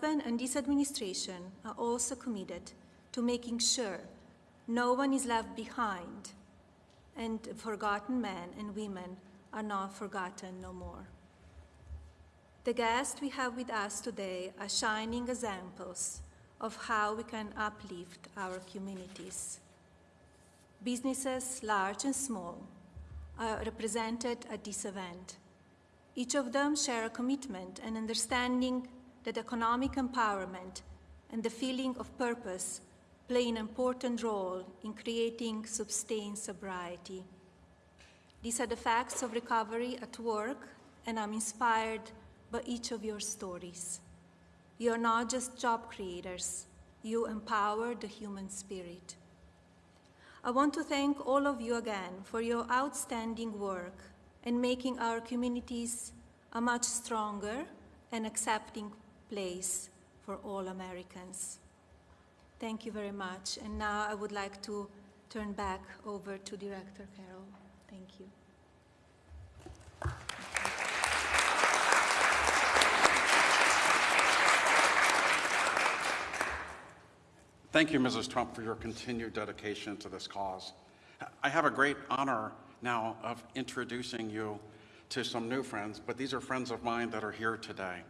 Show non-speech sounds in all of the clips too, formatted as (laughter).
husband and this administration are also committed to making sure no one is left behind and forgotten men and women are not forgotten no more. The guests we have with us today are shining examples of how we can uplift our communities. Businesses, large and small, are represented at this event. Each of them share a commitment and understanding that economic empowerment and the feeling of purpose play an important role in creating sustained sobriety. These are the facts of recovery at work, and I'm inspired by each of your stories. You are not just job creators, you empower the human spirit. I want to thank all of you again for your outstanding work in making our communities a much stronger and accepting place for all Americans. Thank you very much. And now I would like to turn back over to Director Carroll. Thank you. Thank you, Mrs. Trump, for your continued dedication to this cause. I have a great honor now of introducing you to some new friends, but these are friends of mine that are here today.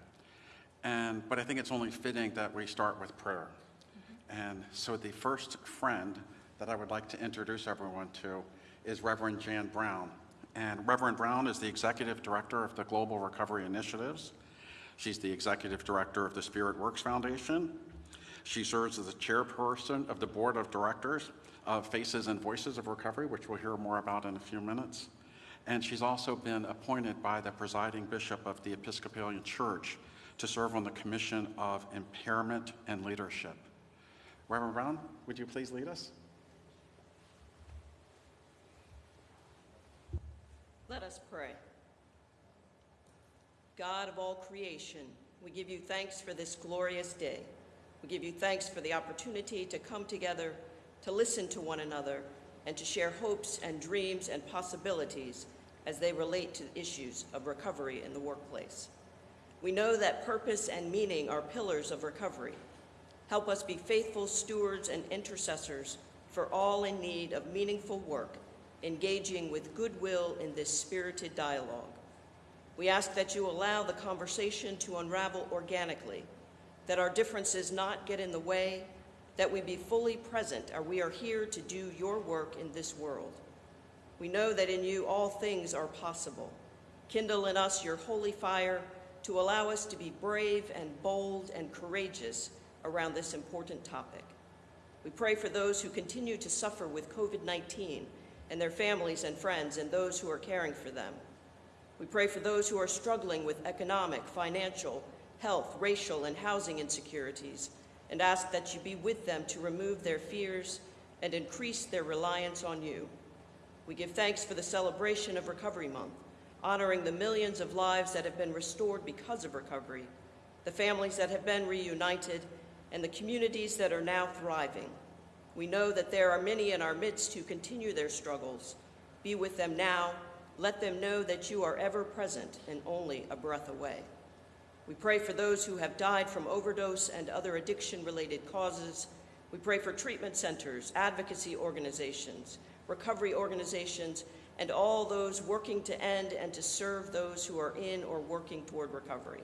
And, but I think it's only fitting that we start with prayer. Mm-hmm. And so the first friend that I would like to introduce everyone to is Reverend Jan Brown. And Reverend Brown is the Executive Director of the Global Recovery Initiatives. She's the Executive Director of the Spirit Works Foundation, she serves as the chairperson of the board of directors of Faces and Voices of Recovery, which we'll hear more about in a few minutes. And she's also been appointed by the presiding bishop of the Episcopalian Church to serve on the Commission of Impairment and Leadership. Reverend Brown, would you please lead us? Let us pray. God of all creation, we give you thanks for this glorious day. We give you thanks for the opportunity to come together, to listen to one another, and to share hopes and dreams and possibilities as they relate to issues of recovery in the workplace. We know that purpose and meaning are pillars of recovery. Help us be faithful stewards and intercessors for all in need of meaningful work, engaging with goodwill in this spirited dialogue. We ask that you allow the conversation to unravel organically that our differences not get in the way, that we be fully present, or we are here to do your work in this world. We know that in you all things are possible. Kindle in us your holy fire to allow us to be brave and bold and courageous around this important topic. We pray for those who continue to suffer with COVID-19 and their families and friends and those who are caring for them. We pray for those who are struggling with economic, financial, health, racial, and housing insecurities, and ask that you be with them to remove their fears and increase their reliance on you. We give thanks for the celebration of Recovery Month, honoring the millions of lives that have been restored because of recovery, the families that have been reunited, and the communities that are now thriving. We know that there are many in our midst who continue their struggles. Be with them now. Let them know that you are ever present and only a breath away. We pray for those who have died from overdose and other addiction-related causes. We pray for treatment centers, advocacy organizations, recovery organizations, and all those working to end and to serve those who are in or working toward recovery.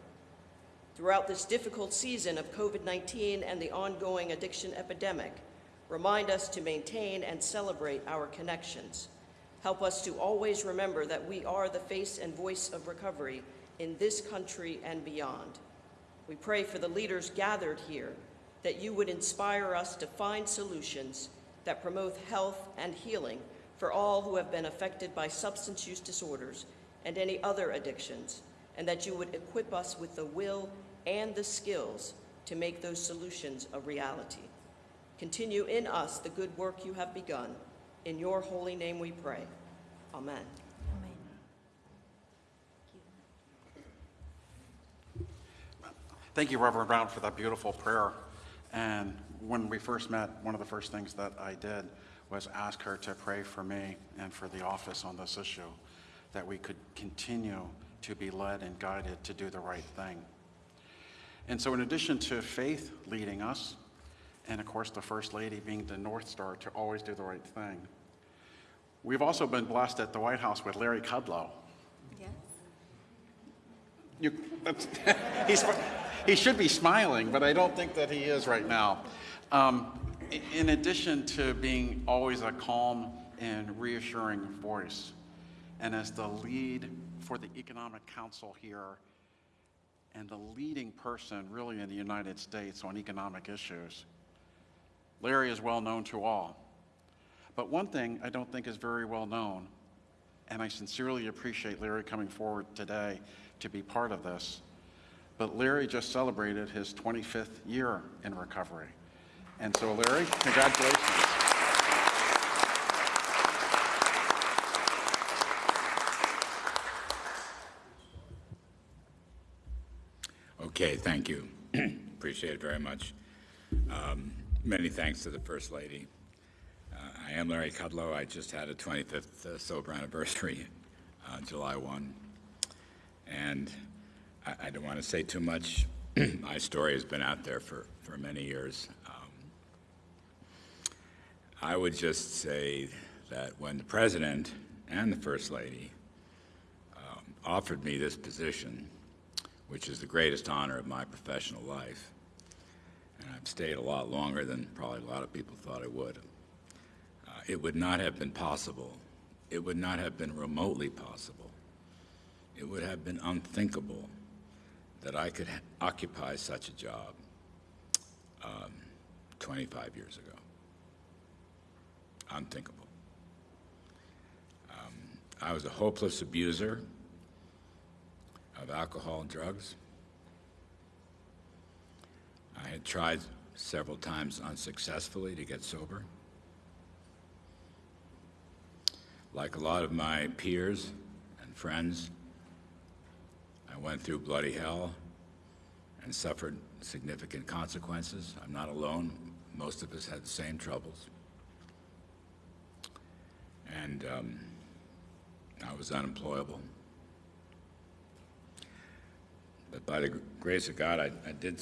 Throughout this difficult season of COVID-19 and the ongoing addiction epidemic, remind us to maintain and celebrate our connections. Help us to always remember that we are the face and voice of recovery in this country and beyond. We pray for the leaders gathered here that you would inspire us to find solutions that promote health and healing for all who have been affected by substance use disorders and any other addictions, and that you would equip us with the will and the skills to make those solutions a reality. Continue in us the good work you have begun. In your holy name we pray. Amen. Thank you, Reverend Brown, for that beautiful prayer. And when we first met, one of the first things that I did was ask her to pray for me and for the office on this issue, that we could continue to be led and guided to do the right thing. And so in addition to Faith leading us, and of course the First Lady being the North Star to always do the right thing, we've also been blessed at the White House with Larry Kudlow. Yes. You, that's, (laughs) he's, he should be smiling, but I don't think that he is right now. Um, in addition to being always a calm and reassuring voice, and as the lead for the Economic Council here, and the leading person really in the United States on economic issues, Larry is well known to all. But one thing I don't think is very well known, and I sincerely appreciate Larry coming forward today to be part of this, but Larry just celebrated his 25th year in recovery. And so, Larry, congratulations. Okay, thank you. (clears throat) Appreciate it very much. Um, Many thanks to the First Lady. Uh, I am Larry Kudlow. I just had a 25th uh, sober anniversary, uh, July 1. And I I don't want to say too much. (clears throat) My story has been out there for, for many years. I would just say that when the President and the First Lady um, offered me this position, which is the greatest honor of my professional life. And I've stayed a lot longer than probably a lot of people thought I would. Uh, it would not have been possible. It would not have been remotely possible. It would have been unthinkable that I could occupy such a job um, 25 years ago. Unthinkable. Um, I was a hopeless abuser of alcohol and drugs. I had tried several times unsuccessfully to get sober. Like a lot of my peers and friends, I went through bloody hell and suffered significant consequences. I'm not alone. Most of us had the same troubles. And um, I was unemployable. But by the grace of God, I, I did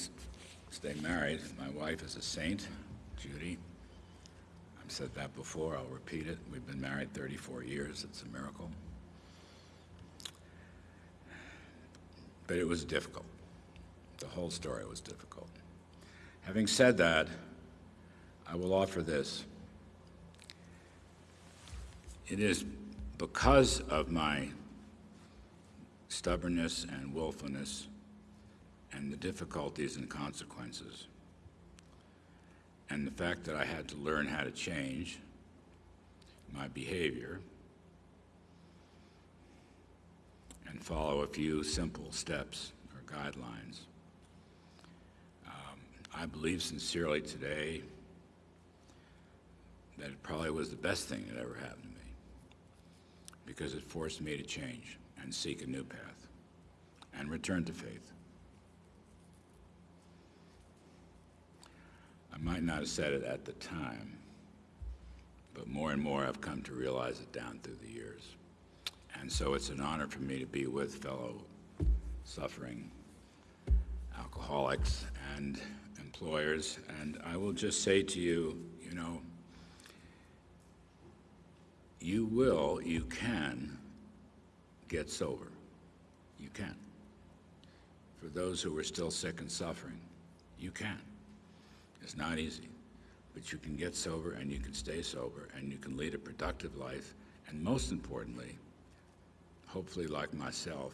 stay married. My wife is a saint, Judy. I've said that before, I'll repeat it. We've been married 34 years. It's a miracle. But it was difficult. The whole story was difficult. Having said that, I will offer this. It is because of my stubbornness and willfulness and the difficulties and consequences, and the fact that I had to learn how to change my behavior and follow a few simple steps or guidelines. Um, I believe sincerely today that it probably was the best thing that ever happened because it forced me to change and seek a new path and return to faith. I might not have said it at the time, but more and more I've come to realize it down through the years. And so it's an honor for me to be with fellow suffering alcoholics and employers. And I will just say to you, you know, you will, you can get sober. You can. For those who are still sick and suffering, you can. It's not easy, but you can get sober and you can stay sober and you can lead a productive life. And most importantly, hopefully, like myself,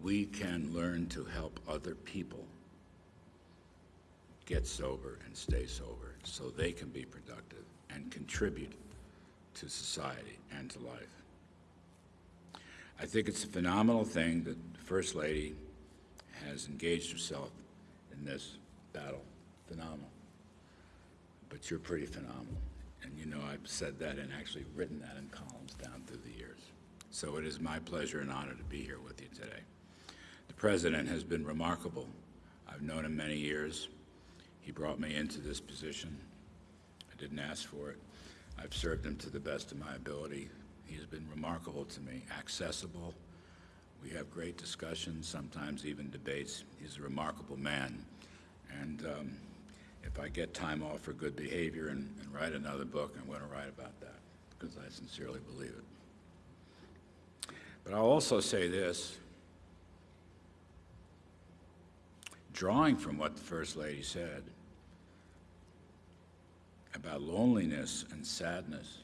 we can learn to help other people get sober and stay sober so they can be productive and contribute to society and to life. I think it's a phenomenal thing that the First Lady has engaged herself in this battle. Phenomenal. But you're pretty phenomenal. And you know I've said that and actually written that in columns down through the years. So it is my pleasure and honor to be here with you today. The President has been remarkable. I've known him many years. He brought me into this position. I didn't ask for it. I've served him to the best of my ability. He has been remarkable to me, accessible. We have great discussions, sometimes even debates. He's a remarkable man. And um, if I get time off for good behavior and, and write another book, I'm going to write about that because I sincerely believe it. But I'll also say this drawing from what the First Lady said about loneliness and sadness,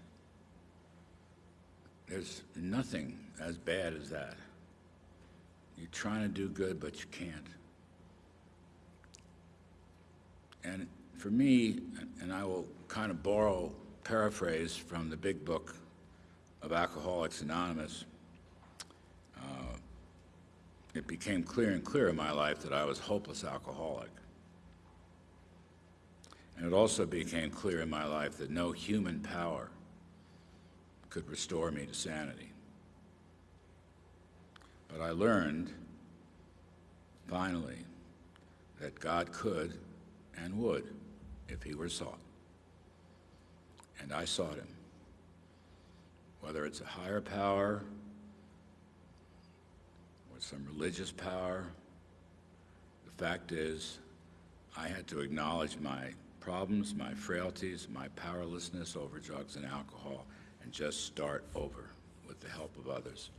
there's nothing as bad as that. You're trying to do good, but you can't. And for me, and I will kind of borrow, paraphrase from the big book of Alcoholics Anonymous, uh, it became clear and clear in my life that I was a hopeless alcoholic. And it also became clear in my life that no human power could restore me to sanity. But I learned, finally, that God could and would if he were sought. And I sought him. Whether it's a higher power or some religious power, the fact is, I had to acknowledge my problems, my frailties, my powerlessness over drugs and alcohol, and just start over with the help of others.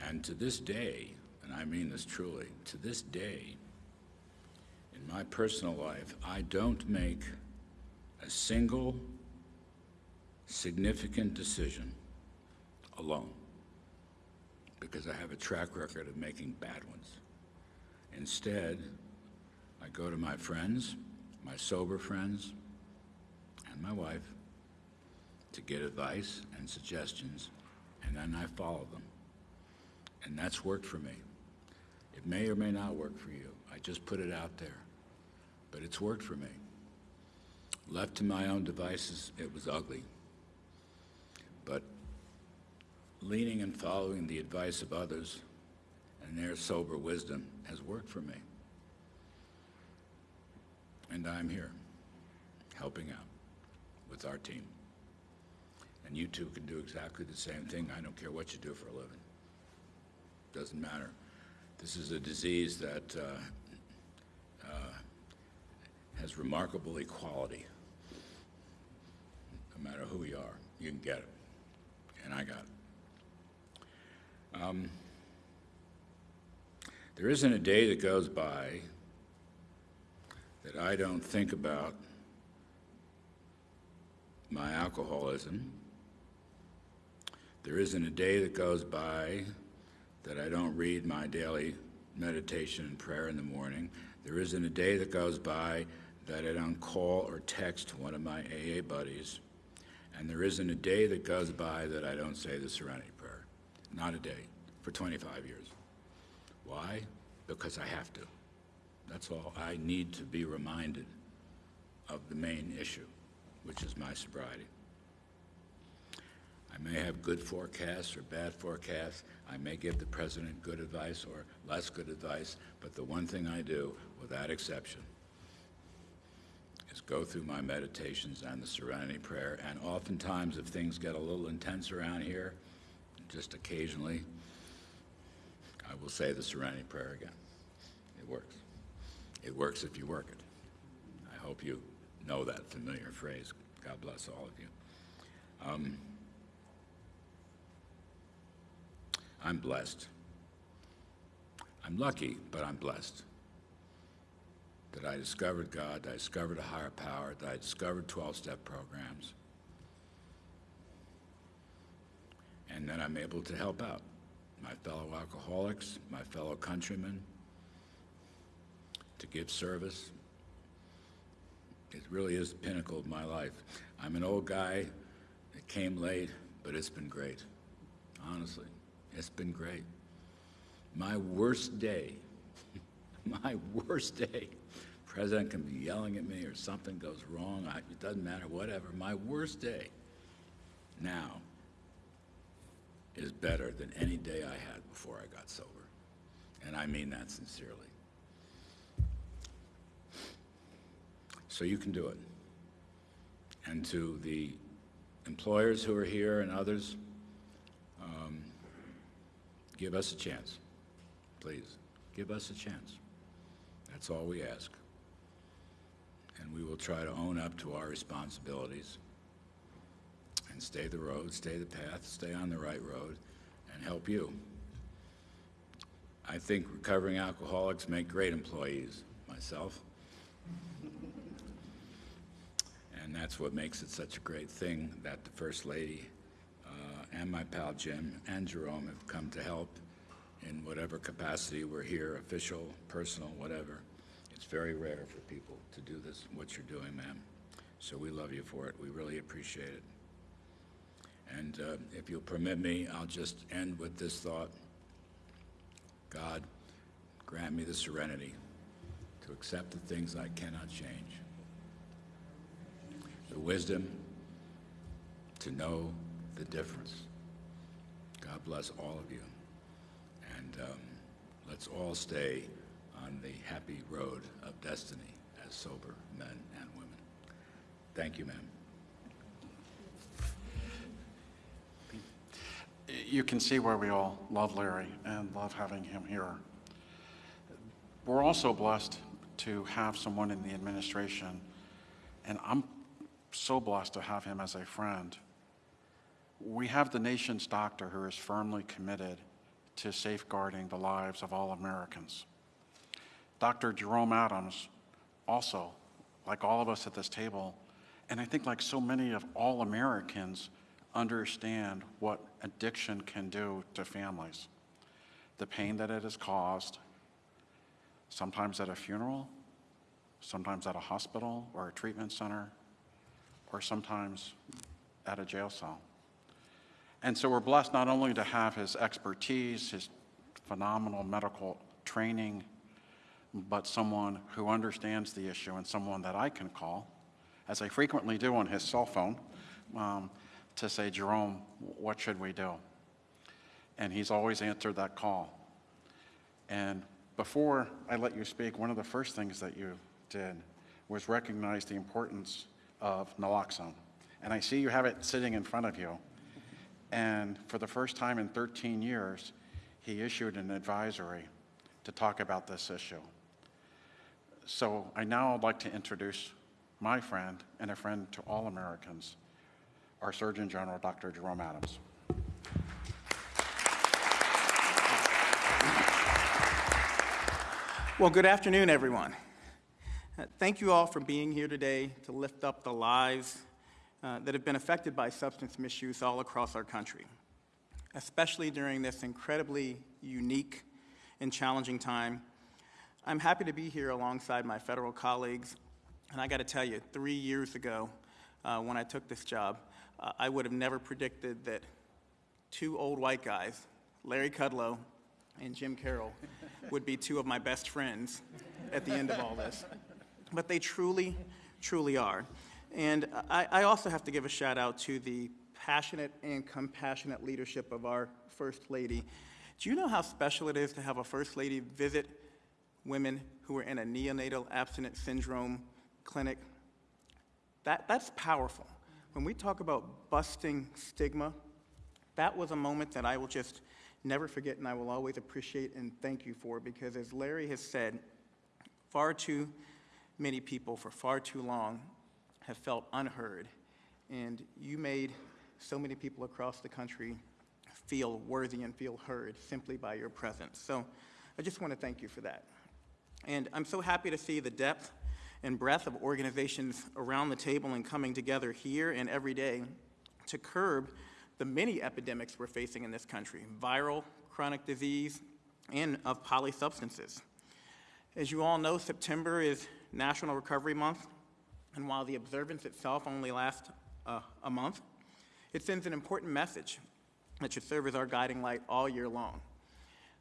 And to this day, and I mean this truly, to this day, in my personal life, I don't make a single significant decision alone because I have a track record of making bad ones. Instead, I go to my friends, my sober friends, and my wife to get advice and suggestions, and then I follow them. And that's worked for me. It may or may not work for you. I just put it out there. But it's worked for me. Left to my own devices, it was ugly. But leaning and following the advice of others and their sober wisdom has worked for me. And I'm here, helping out with our team. And you two can do exactly the same thing. I don't care what you do for a living. Doesn't matter. This is a disease that uh, uh, has remarkable equality. No matter who you are, you can get it. And I got it. Um, there isn't a day that goes by that I don't think about my alcoholism. There isn't a day that goes by that I don't read my daily meditation and prayer in the morning. There isn't a day that goes by that I don't call or text one of my AA buddies. And there isn't a day that goes by that I don't say the Serenity Prayer. Not a day for 25 years. Why? Because I have to. That's all. I need to be reminded of the main issue, which is my sobriety. I may have good forecasts or bad forecasts. I may give the president good advice or less good advice, but the one thing I do, without exception, is go through my meditations and the Serenity Prayer. And oftentimes, if things get a little intense around here, just occasionally, I will say the Serenity Prayer again. It works. It works if you work it. I hope you know that familiar phrase. God bless all of you. Um, I'm blessed. I'm lucky, but I'm blessed that I discovered God, that I discovered a higher power, that I discovered 12 step programs, and that I'm able to help out my fellow alcoholics, my fellow countrymen, to give service. It really is the pinnacle of my life. I'm an old guy that came late, but it's been great. Honestly, it's been great. My worst day, (laughs) my worst day, president can be yelling at me or something goes wrong, I, it doesn't matter, whatever. My worst day now is better than any day I had before I got sober. And I mean that sincerely. So you can do it. And to the employers who are here and others, um, give us a chance. please, give us a chance. That's all we ask. And we will try to own up to our responsibilities and stay the road, stay the path, stay on the right road, and help you. I think recovering alcoholics make great employees, myself. And that's what makes it such a great thing that the First Lady uh, and my pal Jim and Jerome have come to help in whatever capacity we're here, official, personal, whatever. It's very rare for people to do this, what you're doing, ma'am. So we love you for it. We really appreciate it. And uh, if you'll permit me, I'll just end with this thought. God, grant me the serenity to accept the things I cannot change, the wisdom to know the difference. God bless all of you. And um, let's all stay on the happy road of destiny as sober men and women. Thank you, ma'am. You can see why we all love Larry and love having him here. We're also blessed to have someone in the administration, and I'm so blessed to have him as a friend. We have the nation's doctor who is firmly committed to safeguarding the lives of all Americans. Dr. Jerome Adams, also, like all of us at this table, and I think like so many of all Americans, understand what addiction can do to families. The pain that it has caused, sometimes at a funeral, sometimes at a hospital or a treatment center, or sometimes at a jail cell. And so we're blessed not only to have his expertise, his phenomenal medical training, but someone who understands the issue and someone that I can call, as I frequently do on his cell phone, um, to say, Jerome, what should we do? And he's always answered that call. And before I let you speak, one of the first things that you did was recognize the importance of naloxone. And I see you have it sitting in front of you. And for the first time in 13 years, he issued an advisory to talk about this issue. So I now would like to introduce my friend and a friend to all Americans, our Surgeon General, Dr. Jerome Adams. Well, good afternoon, everyone. Uh, Thank you all for being here today to lift up the lives uh, that have been affected by substance misuse all across our country, especially during this incredibly unique and challenging time. I'm happy to be here alongside my federal colleagues, and I got to tell you, three years ago, uh, when I took this job, uh, I would have never predicted that two old white guys, Larry Kudlow and Jim Carroll, would be two of my best friends at the end of all this. But they truly, truly are. And I, I also have to give a shout out to the passionate and compassionate leadership of our First Lady. Do you know how special it is to have a First Lady visit women who are in a neonatal abstinence syndrome clinic? That, that's powerful. When we talk about busting stigma, that was a moment that I will just never forget and I will always appreciate and thank you for because, as Larry has said, far too many people for far too long have felt unheard. And you made so many people across the country feel worthy and feel heard simply by your presence. So I just want to thank you for that. And I'm so happy to see the depth and breadth of organizations around the table and coming together here and every day to curb the many epidemics we're facing in this country viral, chronic disease, and of polysubstances. As you all know, September is National Recovery Month, and while the observance itself only lasts uh, a month, it sends an important message that should serve as our guiding light all year long.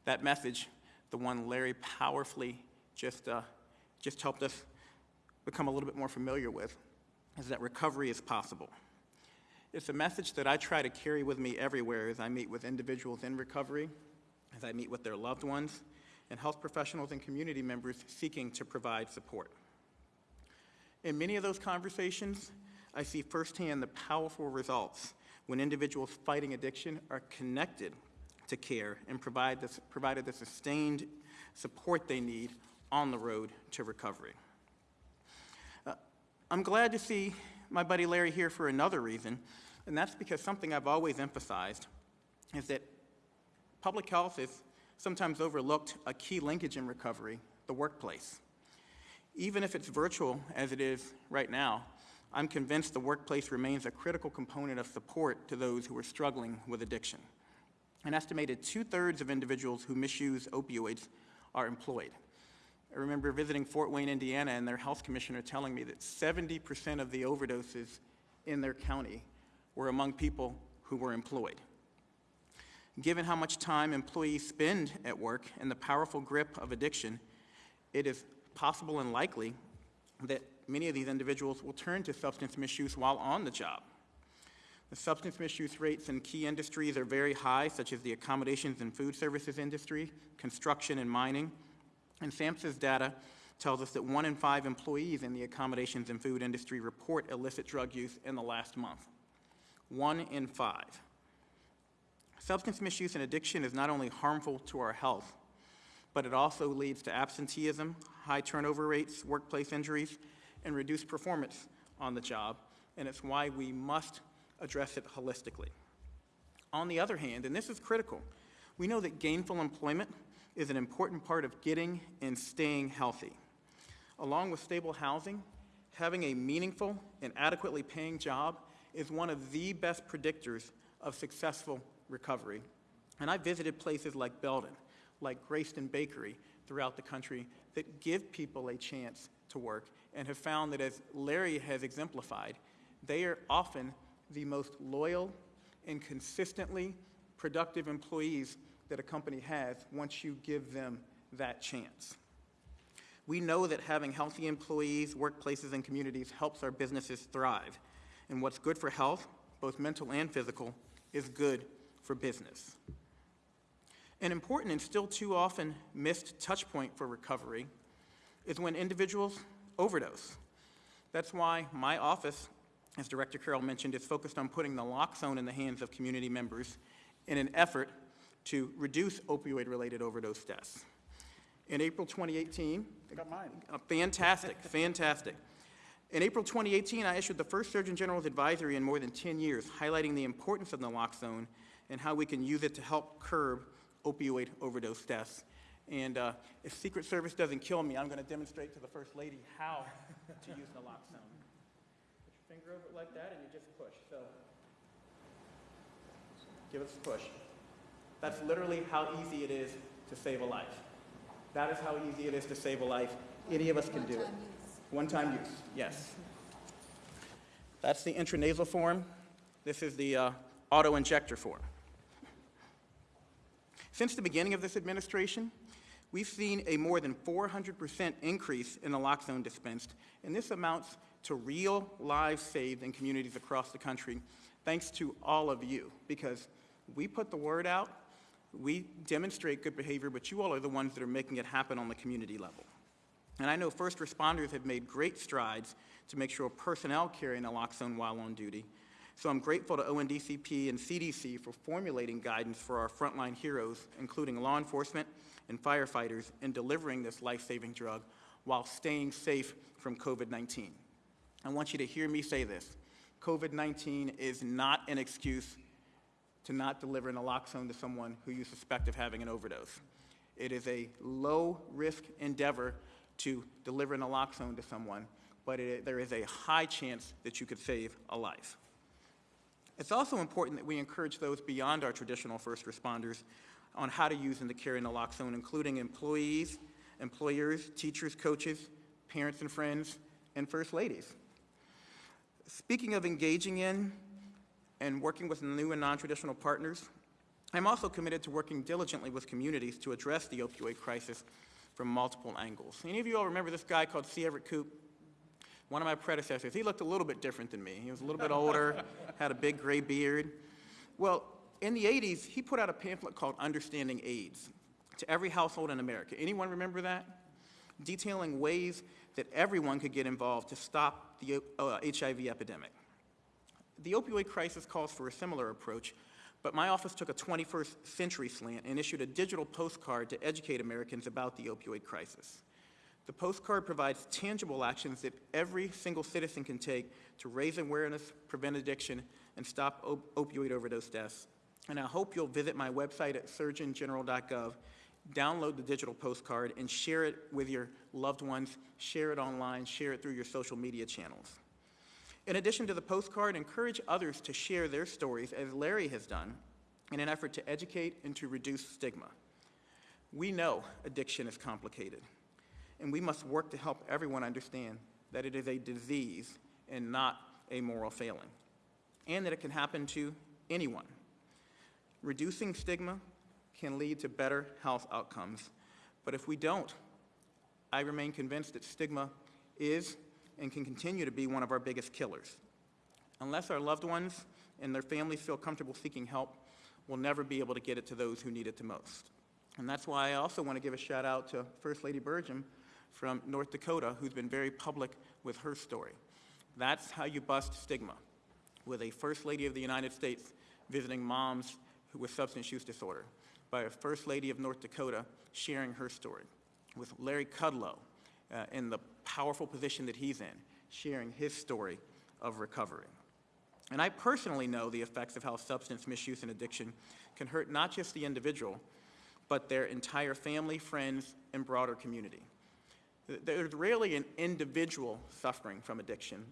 That message, the one Larry powerfully just, uh, just helped us become a little bit more familiar with, is that recovery is possible. It's a message that I try to carry with me everywhere as I meet with individuals in recovery, as I meet with their loved ones, and health professionals and community members seeking to provide support. In many of those conversations, I see firsthand the powerful results when individuals fighting addiction are connected to care and provide the, provided the sustained support they need on the road to recovery. Uh, I'm glad to see my buddy Larry here for another reason, and that's because something I've always emphasized is that public health is sometimes overlooked a key linkage in recovery, the workplace. Even if it's virtual, as it is right now, I'm convinced the workplace remains a critical component of support to those who are struggling with addiction. An estimated two-thirds of individuals who misuse opioids are employed. I remember visiting Fort Wayne, Indiana, and their health commissioner telling me that 70% of the overdoses in their county were among people who were employed. Given how much time employees spend at work and the powerful grip of addiction, it is possible and likely that many of these individuals will turn to substance misuse while on the job. The substance misuse rates in key industries are very high, such as the accommodations and food services industry, construction and mining. And SAMHSA's data tells us that one in five employees in the accommodations and food industry report illicit drug use in the last month. One in five. Substance misuse and addiction is not only harmful to our health, but it also leads to absenteeism, high turnover rates, workplace injuries, and reduced performance on the job, and it's why we must address it holistically. On the other hand, and this is critical, we know that gainful employment is an important part of getting and staying healthy. Along with stable housing, having a meaningful and adequately paying job is one of the best predictors of successful recovery. And I visited places like Belden, like Greyston Bakery throughout the country that give people a chance to work and have found that, as Larry has exemplified, they are often the most loyal and consistently productive employees that a company has once you give them that chance. We know that having healthy employees, workplaces, and communities helps our businesses thrive. And what's good for health, both mental and physical, is good for business. An important and still too often missed touch point for recovery is when individuals overdose. That's why my office, as Director Carroll mentioned, is focused on putting naloxone in the hands of community members in an effort to reduce opioid-related overdose deaths. In April 2018, Got mine. uh, fantastic, (laughs) fantastic. In April 2018, I issued the first Surgeon General's advisory in more than 10 years, highlighting the importance of naloxone and how we can use it to help curb opioid overdose deaths. And uh, if Secret Service doesn't kill me, I'm going to demonstrate to the First Lady how to use naloxone. Put your finger over it like that, and you just push. So, give us a push. That's literally how easy it is to save a life. That is how easy it is to save a life. Any of us can do it. One-time use, yes. That's the intranasal form. This is the uh, auto-injector form. Since the beginning of this administration, we've seen a more than 400% increase in naloxone dispensed, and this amounts to real lives saved in communities across the country, thanks to all of you, because we put the word out, we demonstrate good behavior, but you all are the ones that are making it happen on the community level. And I know first responders have made great strides to make sure personnel carry naloxone while on duty. So I'm grateful to ONDCP and CDC for formulating guidance for our frontline heroes, including law enforcement and firefighters, in delivering this life-saving drug while staying safe from COVID-19. I want you to hear me say this. COVID-19 is not an excuse to not deliver naloxone to someone who you suspect of having an overdose. It is a low-risk endeavor to deliver naloxone to someone, but it, there is a high chance that you could save a life. It's also important that we encourage those beyond our traditional first responders on how to use and to carry naloxone, including employees, employers, teachers, coaches, parents and friends, and first ladies. Speaking of engaging in and working with new and non-traditional partners, I'm also committed to working diligently with communities to address the opioid crisis from multiple angles. Any of you all remember this guy called C. Everett Koop? One of my predecessors. He looked a little bit different than me. He was a little bit older, (laughs) had a big gray beard. Well, in the 80s, he put out a pamphlet called Understanding AIDS to every household in America. Anyone remember that? Detailing ways that everyone could get involved to stop the uh, HIV epidemic. The opioid crisis calls for a similar approach, But my office took a 21st century slant and issued a digital postcard to educate Americans about the opioid crisis. The postcard provides tangible actions that every single citizen can take to raise awareness, prevent addiction, and stop op- opioid overdose deaths. And I hope you'll visit my website at surgeongeneral.gov, download the digital postcard, and share it with your loved ones, share it online, share it through your social media channels. In addition to the postcard, encourage others to share their stories, as Larry has done, in an effort to educate and to reduce stigma. We know addiction is complicated, and we must work to help everyone understand that it is a disease and not a moral failing, and that it can happen to anyone. Reducing stigma can lead to better health outcomes, but if we don't, I remain convinced that stigma is and can continue to be one of our biggest killers. Unless our loved ones and their families feel comfortable seeking help, we'll never be able to get it to those who need it the most. And that's why I also want to give a shout out to First Lady Burgum from North Dakota, who's been very public with her story. That's how you bust stigma, with a First Lady of the United States visiting moms with substance use disorder, by a First Lady of North Dakota sharing her story, with Larry Kudlow uh, in the powerful position that he's in, sharing his story of recovery. And I personally know the effects of how substance misuse and addiction can hurt not just the individual, but their entire family, friends, and broader community. There's rarely an individual suffering from addiction.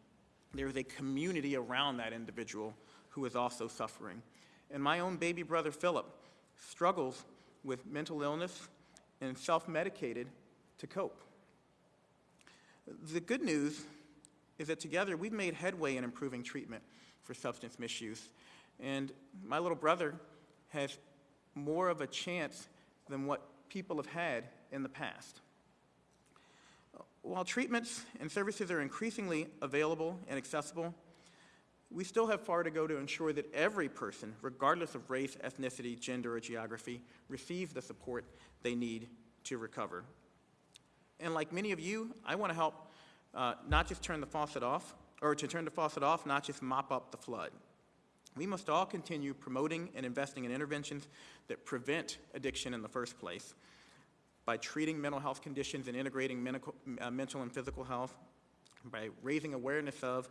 There's a community around that individual who is also suffering. And my own baby brother, Philip, struggles with mental illness and self-medicated to cope. The good news is that together we've made headway in improving treatment for substance misuse. And my little brother has more of a chance than what people have had in the past. While treatments and services are increasingly available and accessible, we still have far to go to ensure that every person, regardless of race, ethnicity, gender, or geography, receives the support they need to recover. And like many of you, I want to help uh, not just turn the faucet off, or to turn the faucet off, not just mop up the flood. We must all continue promoting and investing in interventions that prevent addiction in the first place by treating mental health conditions and integrating medical, uh, mental and physical health, by raising awareness of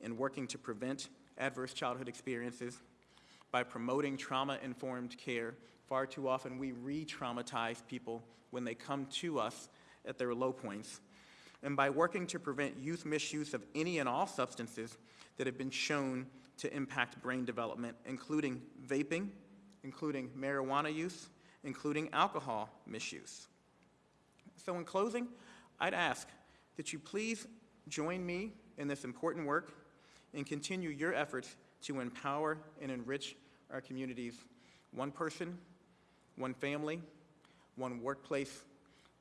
and working to prevent adverse childhood experiences, by promoting trauma-informed care. Far too often, we re-traumatize people when they come to us at their low points, and by working to prevent youth misuse of any and all substances that have been shown to impact brain development, including vaping, including marijuana use, including alcohol misuse. So in closing, I'd ask that you please join me in this important work and continue your efforts to empower and enrich our communities, one person, one family, one workplace,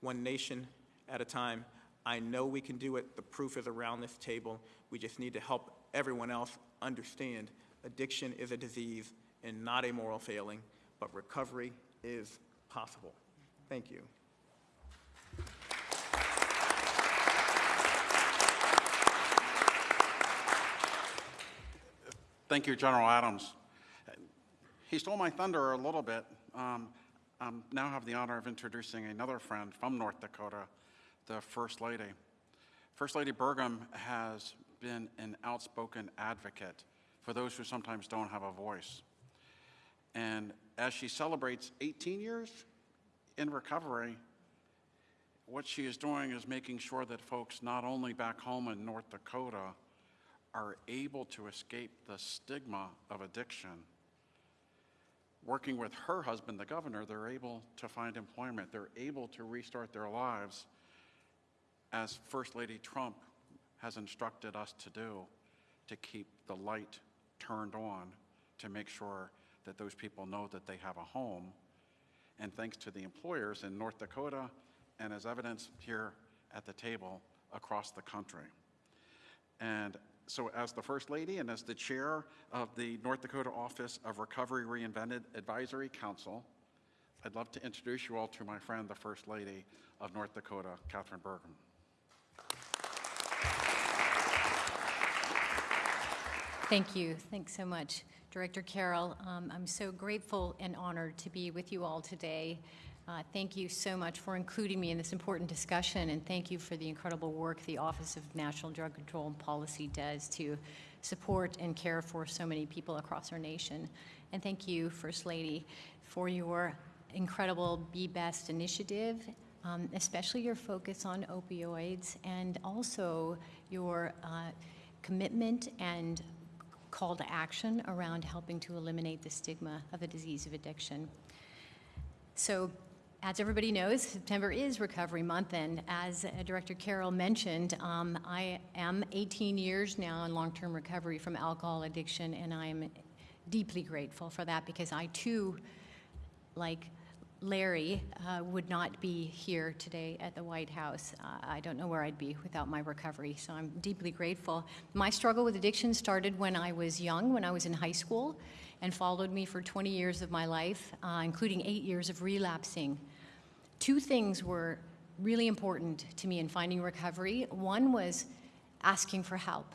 one nation at a time. I know we can do it. The proof is around this table. We just need to help everyone else understand addiction is a disease and not a moral failing, but recovery is possible. Thank you. Thank you, General Adams. He stole my thunder a little bit. Um, I now have the honor of introducing another friend from North Dakota, the First Lady. First Lady Burgum has been an outspoken advocate for those who sometimes don't have a voice. And as she celebrates 18 years in recovery, what she is doing is making sure that folks not only back home in North Dakota are able to escape the stigma of addiction. Working with her husband, the governor, they're able to find employment. They're able to restart their lives as First Lady Trump has instructed us to do, to keep the light turned on to make sure that those people know that they have a home. And thanks to the employers in North Dakota, and as evidence here at the table, across the country. And so as the First Lady and as the Chair of the North Dakota Office of Recovery Reinvented Advisory Council, I'd love to introduce you all to my friend, the First Lady of North Dakota, Kathryn Burgum. Thank you. Thanks so much. Director Carroll, um, I'm so grateful and honored to be with you all today. Uh, Thank you so much for including me in this important discussion, and thank you for the incredible work the Office of National Drug Control and Policy does to support and care for so many people across our nation. And thank you, First Lady, for your incredible Be Best initiative, um, especially your focus on opioids, and also your uh, commitment and call to action around helping to eliminate the stigma of the disease of addiction. So, as everybody knows, September is Recovery Month, and as Director Carroll mentioned, um, I am 18 years now in long-term recovery from alcohol addiction, and I am deeply grateful for that because I too, like Larry, uh, would not be here today at the White House. Uh, I don't know where I'd be without my recovery, so I'm deeply grateful. My struggle with addiction started when I was young, when I was in high school, and followed me for 20 years of my life, uh, including eight years of relapsing. Two things were really important to me in finding recovery. One was asking for help,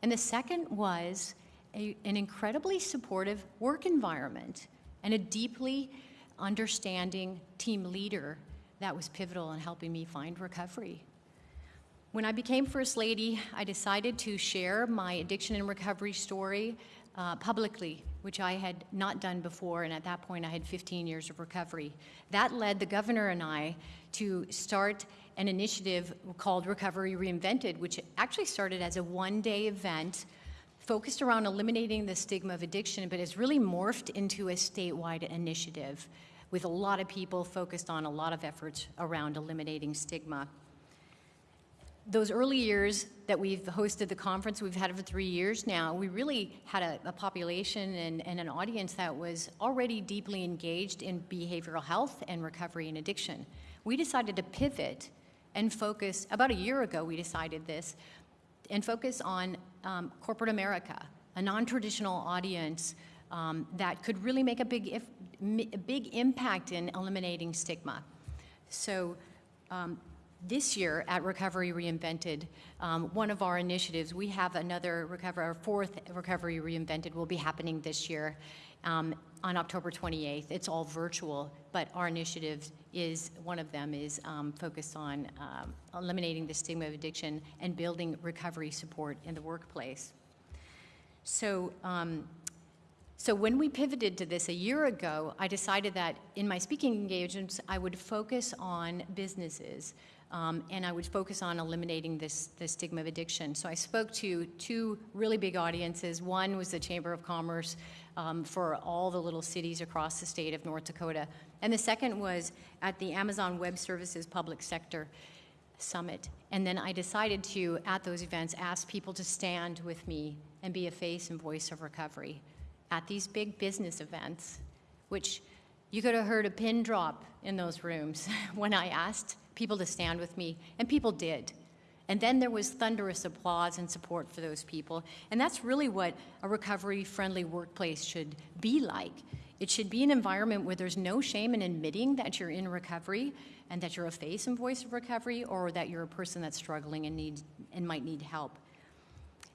and the second was a, an incredibly supportive work environment and a deeply understanding team leader that was pivotal in helping me find recovery. When I became First Lady, I decided to share my addiction and recovery story uh, publicly, which I had not done before, and at that point I had 15 years of recovery. That led the governor and I to start an initiative called Recovery Reinvented, which actually started as a one day event focused around eliminating the stigma of addiction, but has really morphed into a statewide initiative with a lot of people focused on a lot of efforts around eliminating stigma. Those early years that we've hosted the conference, we've had it for three years now, we really had a, a population and, and an audience that was already deeply engaged in behavioral health and recovery and addiction. We decided to pivot and focus, about a year ago, we decided this, and focus on um, corporate America, a non traditional audience um, that could really make a big, if, a big impact in eliminating stigma. So, um, this year at Recovery Reinvented, um, one of our initiatives, we have another recovery, our fourth Recovery Reinvented will be happening this year um, on October 28th. It's all virtual, but our initiative is one of them is um, focused on um, eliminating the stigma of addiction and building recovery support in the workplace. So, um, so when we pivoted to this a year ago, I decided that in my speaking engagements, I would focus on businesses. Um, and I would focus on eliminating this, this stigma of addiction. So I spoke to two really big audiences. One was the Chamber of Commerce um, for all the little cities across the state of North Dakota. And the second was at the Amazon Web Services Public Sector Summit. And then I decided to, at those events, ask people to stand with me and be a face and voice of recovery at these big business events, which you could have heard a pin drop in those rooms (laughs) when I asked people to stand with me, and people did. And then there was thunderous applause and support for those people. And that's really what a recovery friendly workplace should be like. It should be an environment where there's no shame in admitting that you're in recovery and that you're a face and voice of recovery or that you're a person that's struggling and, needs, and might need help.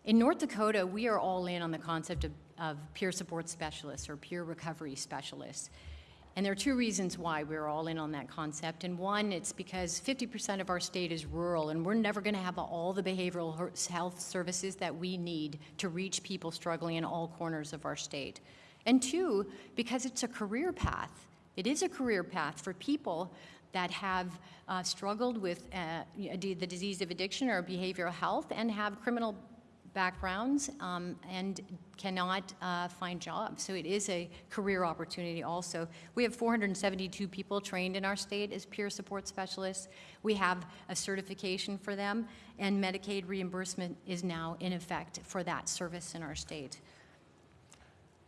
In North Dakota, we are all in on the concept of, of peer support specialists or peer recovery specialists. And there are two reasons why we're all in on that concept. And one, it's because 50% of our state is rural, and we're never going to have all the behavioral health services that we need to reach people struggling in all corners of our state. And two, because it's a career path. It is a career path for people that have uh, struggled with uh, the disease of addiction or behavioral health and have criminal backgrounds um, and cannot uh, find jobs. So it is a career opportunity also. We have 472 people trained in our state as peer support specialists. We have a certification for them, and Medicaid reimbursement is now in effect for that service in our state.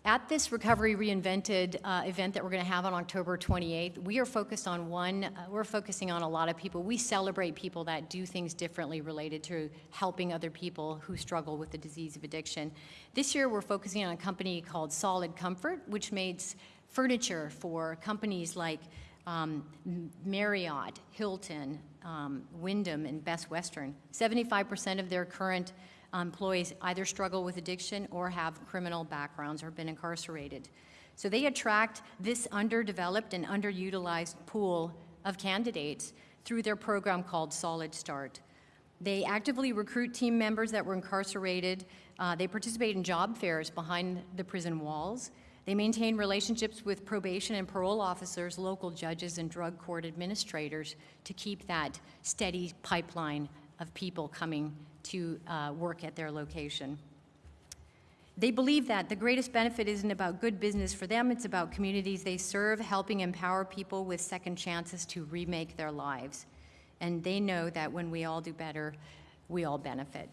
At this Recovery Reinvented uh, event that we're going to have on October 28th, we are focused on one, uh, we're focusing on a lot of people. We celebrate people that do things differently related to helping other people who struggle with the disease of addiction. This year, we're focusing on a company called Solid Comfort, which makes furniture for companies like um, Marriott, Hilton, um, Wyndham, and Best Western. 75% of their current employees either struggle with addiction or have criminal backgrounds or been incarcerated. So they attract this underdeveloped and underutilized pool of candidates through their program called Solid Start. They actively recruit team members that were incarcerated. Uh, they participate in job fairs behind the prison walls. They maintain relationships with probation and parole officers, local judges, and drug court administrators to keep that steady pipeline of people coming to uh, work at their location. They believe that the greatest benefit isn't about good business for them, it's about communities they serve, helping empower people with second chances to remake their lives. And they know that when we all do better, we all benefit.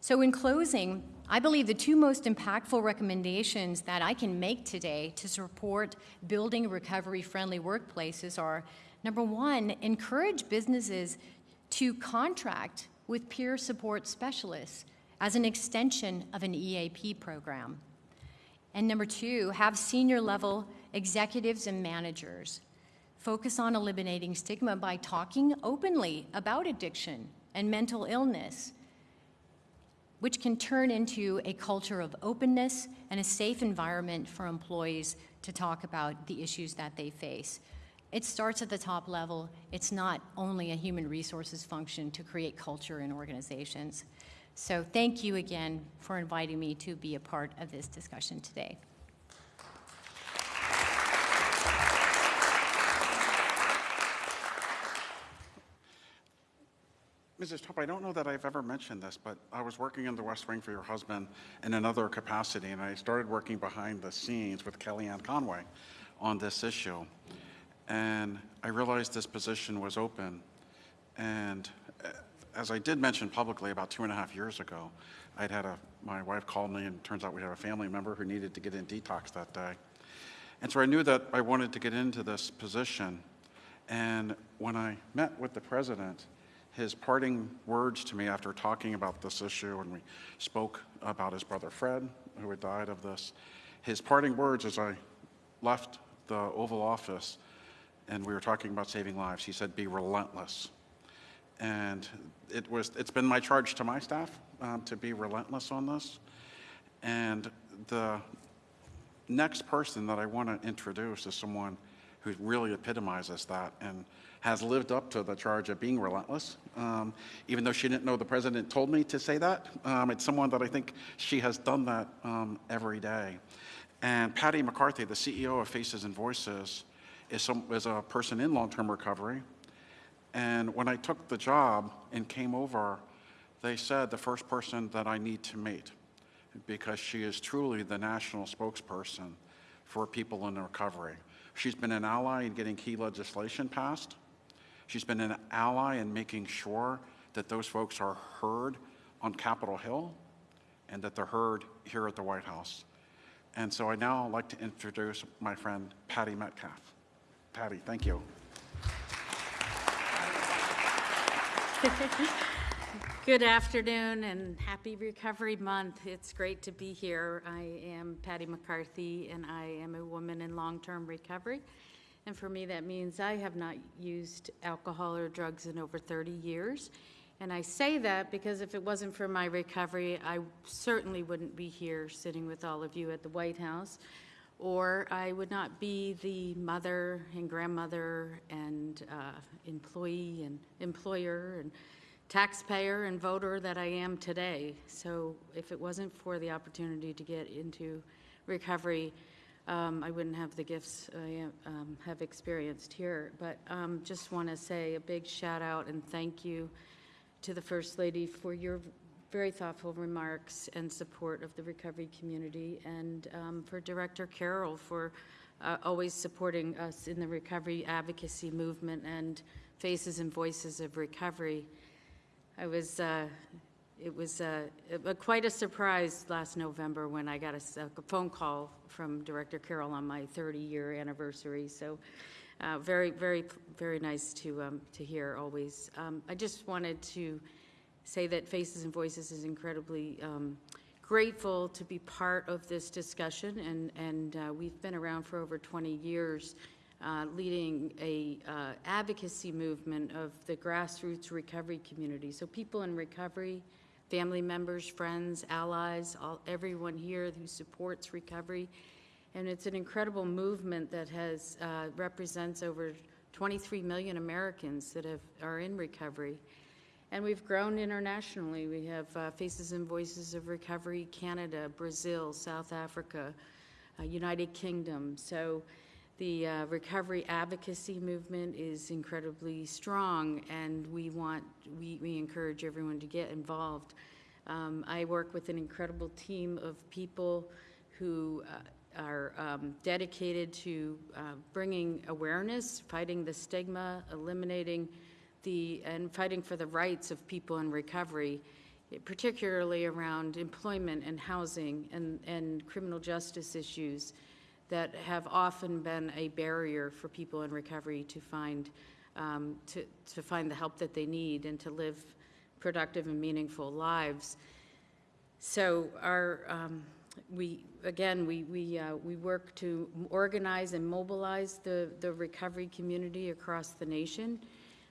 So, in closing, I believe the two most impactful recommendations that I can make today to support building recovery friendly workplaces are number one, encourage businesses to contract with peer support specialists as an extension of an EAP program. And number two, have senior level executives and managers focus on eliminating stigma by talking openly about addiction and mental illness, which can turn into a culture of openness and a safe environment for employees to talk about the issues that they face. It starts at the top level. It's not only a human resources function to create culture in organizations. So thank you again for inviting me to be a part of this discussion today. Mrs. Trump, I don't know that I've ever mentioned this, but I was working in the West Wing for your husband in another capacity, and I started working behind the scenes with Kellyanne Conway on this issue. And I realized this position was open. And uh, as I did mention publicly about two and a half years ago, I'd had a, my wife called me, and it turns out we had a family member who needed to get in detox that day. And so I knew that I wanted to get into this position. And when I met with the president, his parting words to me after talking about this issue, and we spoke about his brother Fred, who had died of this, his parting words as I left the Oval Office and we were talking about saving lives, he said, be relentless. And it was, it's been my charge to my staff um, to be relentless on this. And the next person that I want to introduce is someone who really epitomizes that and has lived up to the charge of being relentless. Um, even though she didn't know the president told me to say that, um, it's someone that I think she has done that um, every day. And Patty McCarthy, the CEO of Faces and Voices, is, some, is a person in long-term recovery. And when I took the job and came over, they said the first person that I need to meet because she is truly the national spokesperson for people in recovery. She's been an ally in getting key legislation passed. She's been an ally in making sure that those folks are heard on Capitol Hill and that they're heard here at the White House. And so I now like to introduce my friend Patty Metcalf. Patty, thank you. (laughs) Good afternoon and happy Recovery Month. It's great to be here. I am Patty McCarthy and I am a woman in long-term recovery. And for me, that means I have not used alcohol or drugs in over 30 years. And I say that because if it wasn't for my recovery, I certainly wouldn't be here sitting with all of you at the White House or I would not be the mother and grandmother and uh, employee and employer and taxpayer and voter that I am today. So if it wasn't for the opportunity to get into recovery, um, I wouldn't have the gifts I um, have experienced here. But um, just want to say a big shout out and thank you to the First Lady for your very thoughtful remarks and support of the recovery community, and um, for Director Carroll for uh, always supporting us in the recovery advocacy movement and Faces and Voices of Recovery. I was, uh, it was uh, quite a surprise last November when I got a, a phone call from Director Carroll on my 30-year anniversary. So, uh, very, very, very nice to um, to hear always. Um, I just wanted to say that Faces and Voices is incredibly um, grateful to be part of this discussion, and, and uh, we've been around for over 20 years uh, leading a uh, advocacy movement of the grassroots recovery community. So people in recovery, family members, friends, allies, all, everyone here who supports recovery. And it's an incredible movement that has, uh, represents over 23 million Americans that have, are in recovery. And we've grown internationally. We have uh, Faces and Voices of Recovery, Canada, Brazil, South Africa, uh, United Kingdom. So the uh, recovery advocacy movement is incredibly strong, and we want, we, we encourage everyone to get involved. Um, I work with an incredible team of people who uh, are um, dedicated to uh, bringing awareness, fighting the stigma, eliminating the, and fighting for the rights of people in recovery, particularly around employment and housing and, and criminal justice issues that have often been a barrier for people in recovery to find, um, to, to find the help that they need and to live productive and meaningful lives. So our, um, we, again, we, we, uh, we work to organize and mobilize the, the recovery community across the nation.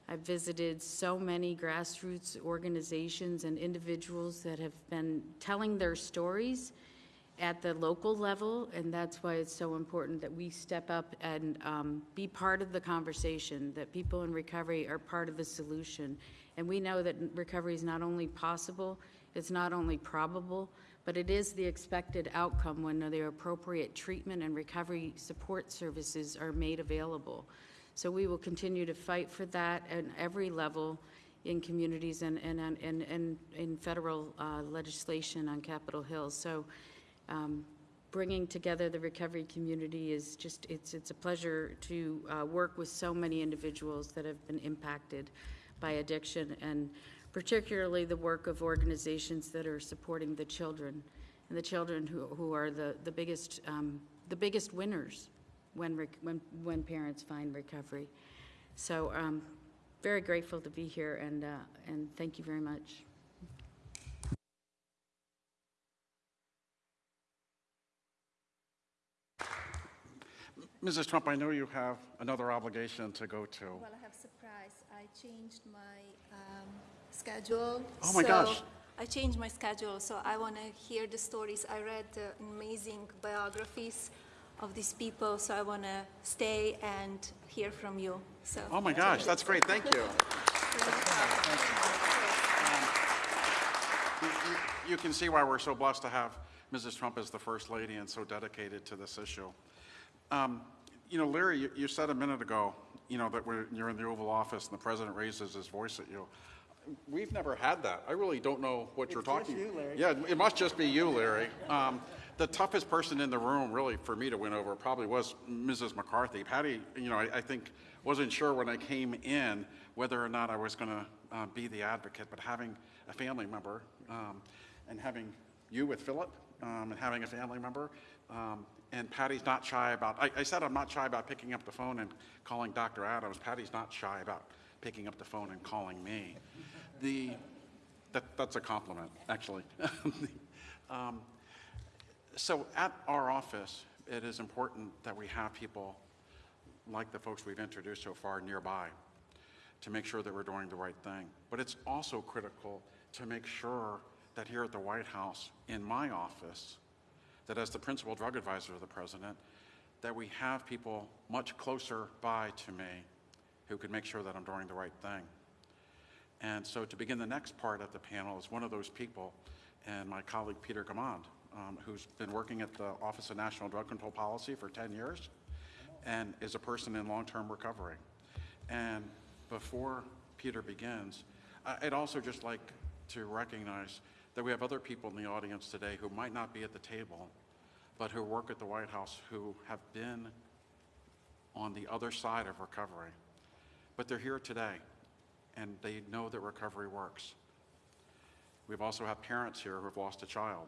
I've visited so many grassroots organizations and individuals that have been telling their stories at the local level, and that's why it's so important that we step up and um, be part of the conversation, that people in recovery are part of the solution. And we know that recovery is not only possible, it's not only probable, but it is the expected outcome when the appropriate treatment and recovery support services are made available. So we will continue to fight for that at every level in communities and, and, and, and in federal uh, legislation on Capitol Hill. So um, bringing together the recovery community is just, it's, it's a pleasure to uh, work with so many individuals that have been impacted by addiction and particularly the work of organizations that are supporting the children and the children who, who are the, the biggest, um, the biggest winners when, rec- when, when parents find recovery. So um, very grateful to be here and, uh, and thank you very much. Mrs. Trump, I know you have another obligation to go to. Well, I have surprise. I changed my um, schedule. Oh my so gosh. I changed my schedule, so I want to hear the stories. I read the amazing biographies of these people, so I want to stay and hear from you. So. Oh my gosh, that's great, thank you. You- you- You can see why we're so blessed to have Mrs. Trump as the First Lady and so dedicated to this issue. Um, You know, Larry, you- you said a minute ago, you know, that we're- you're in the Oval Office and the president raises his voice at you. We've never had that. I really don't know what you're It's just talking. you, Larry. Yeah, it must just be you, Larry. Um, The toughest person in the room, really, for me to win over probably was Mrs. McCarthy. Patty, you know, I I think, wasn't sure when I came in whether or not I was going to be the advocate, but having a family member um, and having you with Philip um, and having a family member, um, and Patty's not shy about, I I said I'm not shy about picking up the phone and calling Dr. Adams. Patty's not shy about picking up the phone and calling me. The, that, that's a compliment, actually. (laughs) Um, So at our office, it is important that we have people like the folks we've introduced so far nearby to make sure that we're doing the right thing. But it's also critical to make sure that here at the White House, in my office, that as the principal drug advisor of the president, that we have people much closer by to me who can make sure that I'm doing the right thing. And so to begin the next part of the panel is one of those people, and my colleague Peter Gaumond, um, who's been working at the Office of National Drug Control Policy for 10 years and is a person in long-term recovery. And before Peter begins, I'd also just like to recognize that we have other people in the audience today who might not be at the table, but who work at the White House who have been on the other side of recovery. But they're here today, and they know that recovery works. We've also had parents here who have lost a child,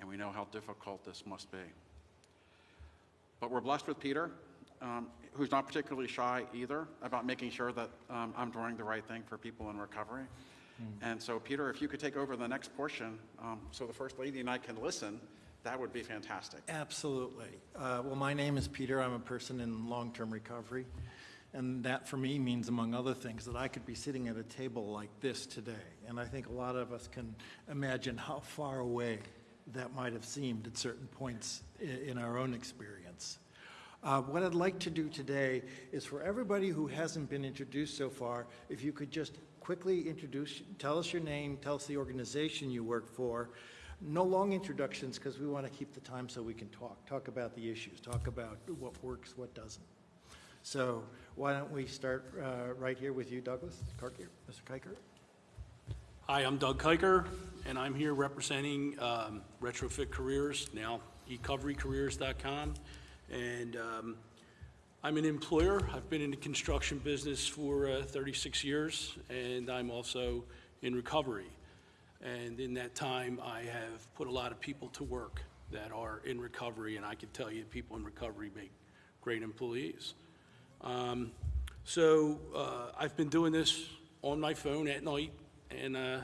and we know how difficult this must be. But we're blessed with Peter, um, who's not particularly shy either about making sure that um, I'm doing the right thing for people in recovery. And so, Peter, if you could take over the next portion, um, so the First Lady and I can listen, that would be fantastic. Absolutely. Uh, Well, my name is Peter. I'm a person in long-term recovery. And that, for me, means, among other things, that I could be sitting at a table like this today. And I think a lot of us can imagine how far away that might have seemed at certain points in our own experience. Uh, What I'd like to do today is for everybody who hasn't been introduced so far, if you could just quickly introduce, tell us your name, tell us the organization you work for. No long introductions, because we want to keep the time so we can talk, talk about the issues, talk about what works, what doesn't. So why don't we start uh, right here with you, Douglas Kiker, Mr. Kiker? Hi, I'm Doug Kiker, and I'm here representing um, Retrofit Careers, now ecoverycareers.com. And um, I'm an employer. I've been in the construction business for uh, 36 years, and I'm also in recovery. And in that time, I have put a lot of people to work that are in recovery, and I can tell you, people in recovery make great employees. Um, So uh, I've been doing this on my phone at night, and uh,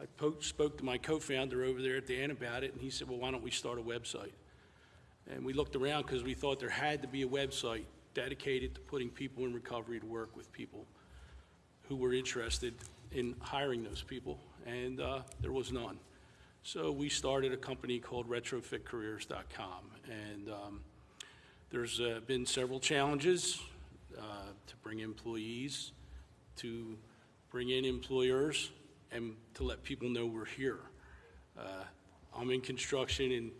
I po- spoke to my co-founder over there at the end about it, and he said, well, why don't we start a website? And we looked around because we thought there had to be a website dedicated to putting people in recovery to work with people who were interested in hiring those people, and uh, there was none. So we started a company called retrofitcareers.com, and um, there's uh, been several challenges uh, to bring employees, to bring in employers, and to let people know we're here. Uh, I'm in construction and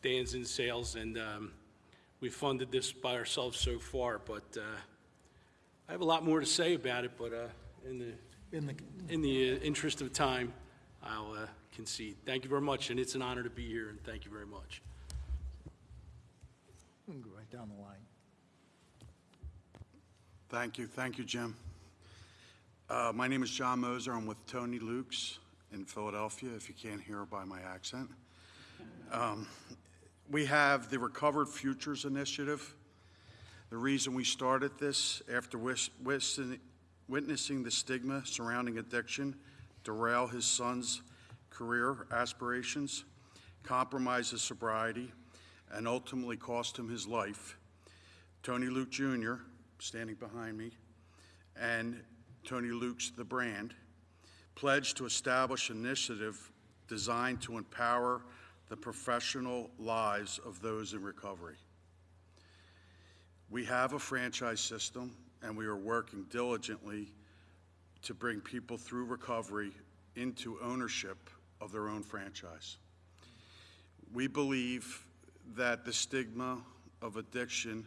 Dan's in sales, and um, we funded this by ourselves so far, but uh, I have a lot more to say about it, but uh, in the, In the, in the uh, interest of time, I'll uh, concede. Thank you very much, and it's an honor to be here, and thank you very much. we can go right down the line. Thank you, thank you, Jim. Uh, My name is John Moser, I'm with Tony Lukes in Philadelphia, if you can't hear by my accent. Um, We have the Recovered Futures Initiative. The reason we started this, after witnessing the stigma surrounding addiction derail his son's career aspirations, compromise his sobriety, and ultimately cost him his life, Tony Luke Jr., standing behind me, and Tony Luke's The Brand, pledged to establish an initiative designed to empower the professional lives of those in recovery. We have a franchise system, and we are working diligently to bring people through recovery into ownership of their own franchise. We believe that the stigma of addiction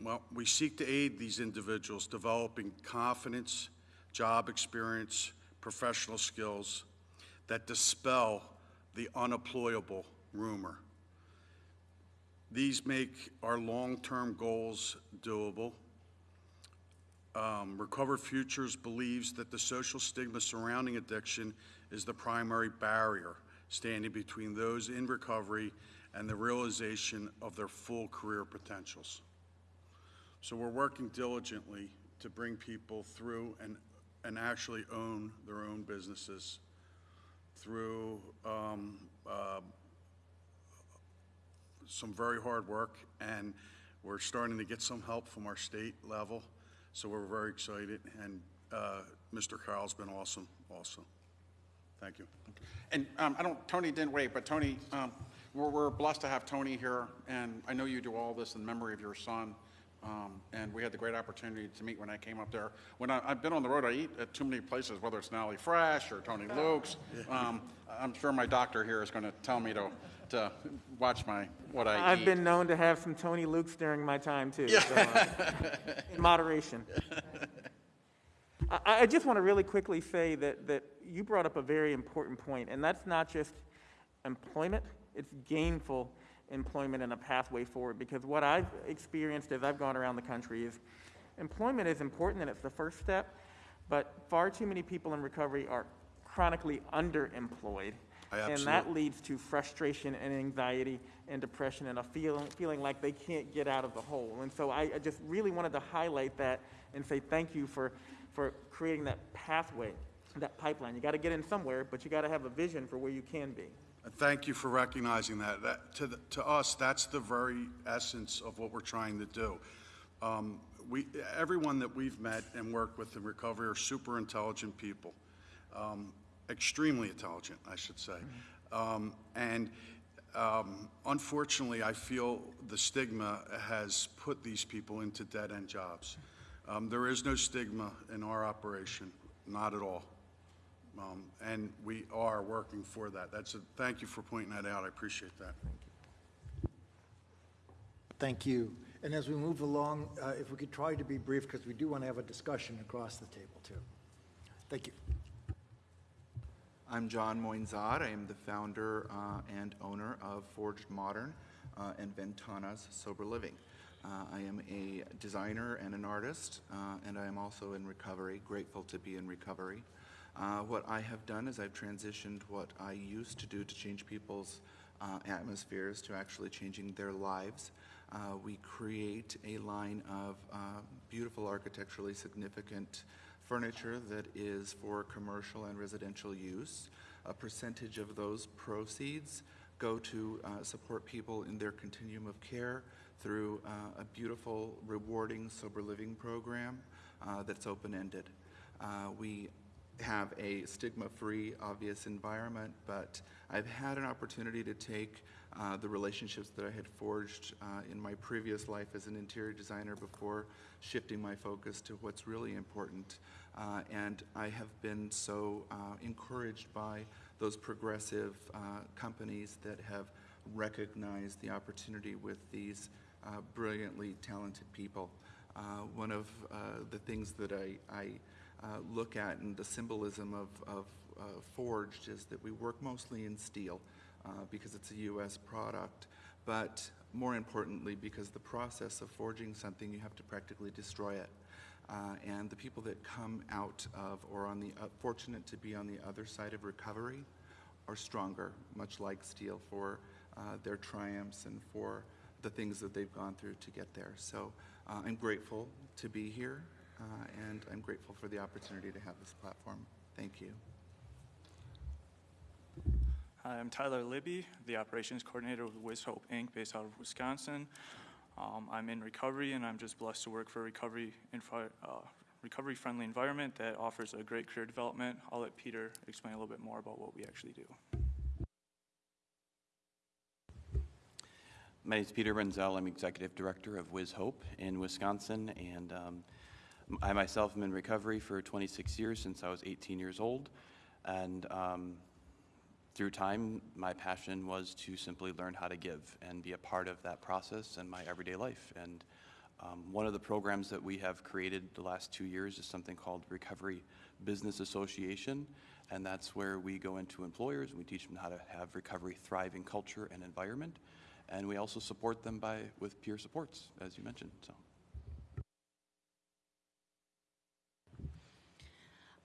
well, we seek to aid these individuals developing confidence, job experience, professional skills that dispel the unemployable rumor. These make our long-term goals doable. Um, Recovered Futures believes that the social stigma surrounding addiction is the primary barrier standing between those in recovery and the realization of their full career potentials. So we're working diligently to bring people through and, and actually own their own businesses through um, uh, some very hard work, and we're starting to get some help from our state level, so we're very excited, and uh, Mr. Carroll's been awesome also. Thank you. And um, I don't, Tony didn't wait, but Tony, um, we're, we're blessed to have Tony here, and I know you do all this in memory of your son. Um, and we had the great opportunity to meet when I came up there. When I, I've been on the road, I eat at too many places, whether it's Nally Fresh or Tony Luke's. Um, I'm sure my doctor here is going to tell me to, to watch my what I eat. I've been known to have some Tony Lukes during my time too. so, uh, (laughs) in moderation. I, I just want to really quickly say that, that you brought up a very important point, and that's not just employment, it's gainful employment and a pathway forward. Because what I've experienced as I've gone around the country is employment is important and it's the first step, but far too many people in recovery are chronically underemployed. And that leads to frustration and anxiety and depression and a feeling, feeling like they can't get out of the hole. And so I, I just really wanted to highlight that and say thank you for, for creating that pathway, that pipeline. You got to get in somewhere, but you got to have a vision for where you can be. And Thank you for recognizing that. That, to, the- to us, that's the very essence of what we're trying to do. Um, we, everyone that we've met and worked with in recovery are super intelligent people, um, extremely intelligent, I should say. Um, and um, unfortunately, I feel the stigma has put these people into dead-end jobs. Um, there is no stigma in our operation, not at all. Um, and we are working for that. That's a, thank you for pointing that out. I appreciate that. Thank you. Thank you. And as we move along, uh, if we could try to be brief, because we do want to have a discussion across the table, too. Thank you. I'm John Moinzad. I am the founder uh, and owner of Forged Modern uh, and Ventana's Sober Living. Uh, I am a designer and an artist, uh, and I am also in recovery, grateful to be in recovery. Uh, what I have done is I've transitioned what I used to do to change people's uh, atmospheres to actually changing their lives. Uh, we create a line of uh, beautiful architecturally significant furniture that is for commercial and residential use. A percentage of those proceeds go to uh, support people in their continuum of care through a beautiful, rewarding sober living program that's open-ended. We have a stigma-free, obvious environment, but I've had an opportunity to take uh, the relationships that I had forged uh, in my previous life as an interior designer before shifting my focus to what's really important. Uh, and I have been so uh, encouraged by those progressive uh, companies that have recognized the opportunity with these uh, brilliantly talented people. One of the things that I, I uh, look at and the symbolism of, of uh, Forged is that we work mostly in steel uh, because it's a U.S. product, but more importantly, because the process of forging something, you have to practically destroy it. Uh, and the people that come out of or on the fortunate to be on the other side of recovery are stronger, much like steel, for their triumphs and for the things that they've gone through to get there. So uh, I'm grateful to be here, uh, and I'm grateful for the opportunity to have this platform. Thank you. Hi, I'm Tyler Libby, the operations coordinator with Wiz Hope Inc., based out of Wisconsin. Um, I'm in recovery, and I'm just blessed to work for a recovery, infri- uh, recovery-friendly environment that offers a great career development. I'll let Peter explain a little bit more about what we actually do. My name is Peter Renzel. I'm Executive Director of Wiz Hope in Wisconsin, and um, I myself am in recovery for 26 years since I was 18 years old. And um, through time, my passion was to simply learn how to give and be a part of that process in my everyday life. And um, one of the programs that we have created the last two years is something called Recovery Business Association. And that's where we go into employers and we teach them how to have recovery thriving culture and environment. And we also support them by with peer supports, as you mentioned. So.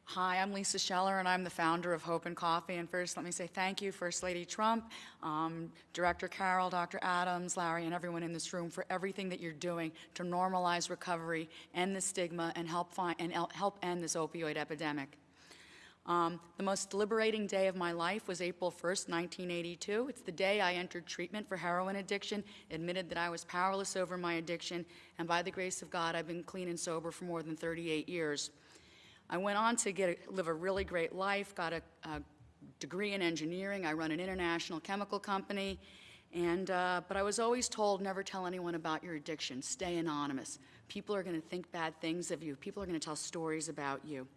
Hi, I'm Lisa Scheller, and I'm the founder of Hope and Coffee. And first, let me say thank you, First Lady Trump, um, Director Carroll, Dr. Adams, Larry, and everyone in this room for everything that you're doing to normalize recovery, end the stigma, and help find and help end this opioid epidemic. Um, the most liberating day of my life was April 1st, 1982. It's the day I entered treatment for heroin addiction, admitted that I was powerless over my addiction, and by the grace of God, I've been clean and sober for more than 38 years. I went on to get a, live a really great life, got a, a, degree in engineering. I run an international chemical company, and uh, but I was always told never tell anyone about your addiction. Stay anonymous. People are going to think bad things of you. People are going to tell stories about you.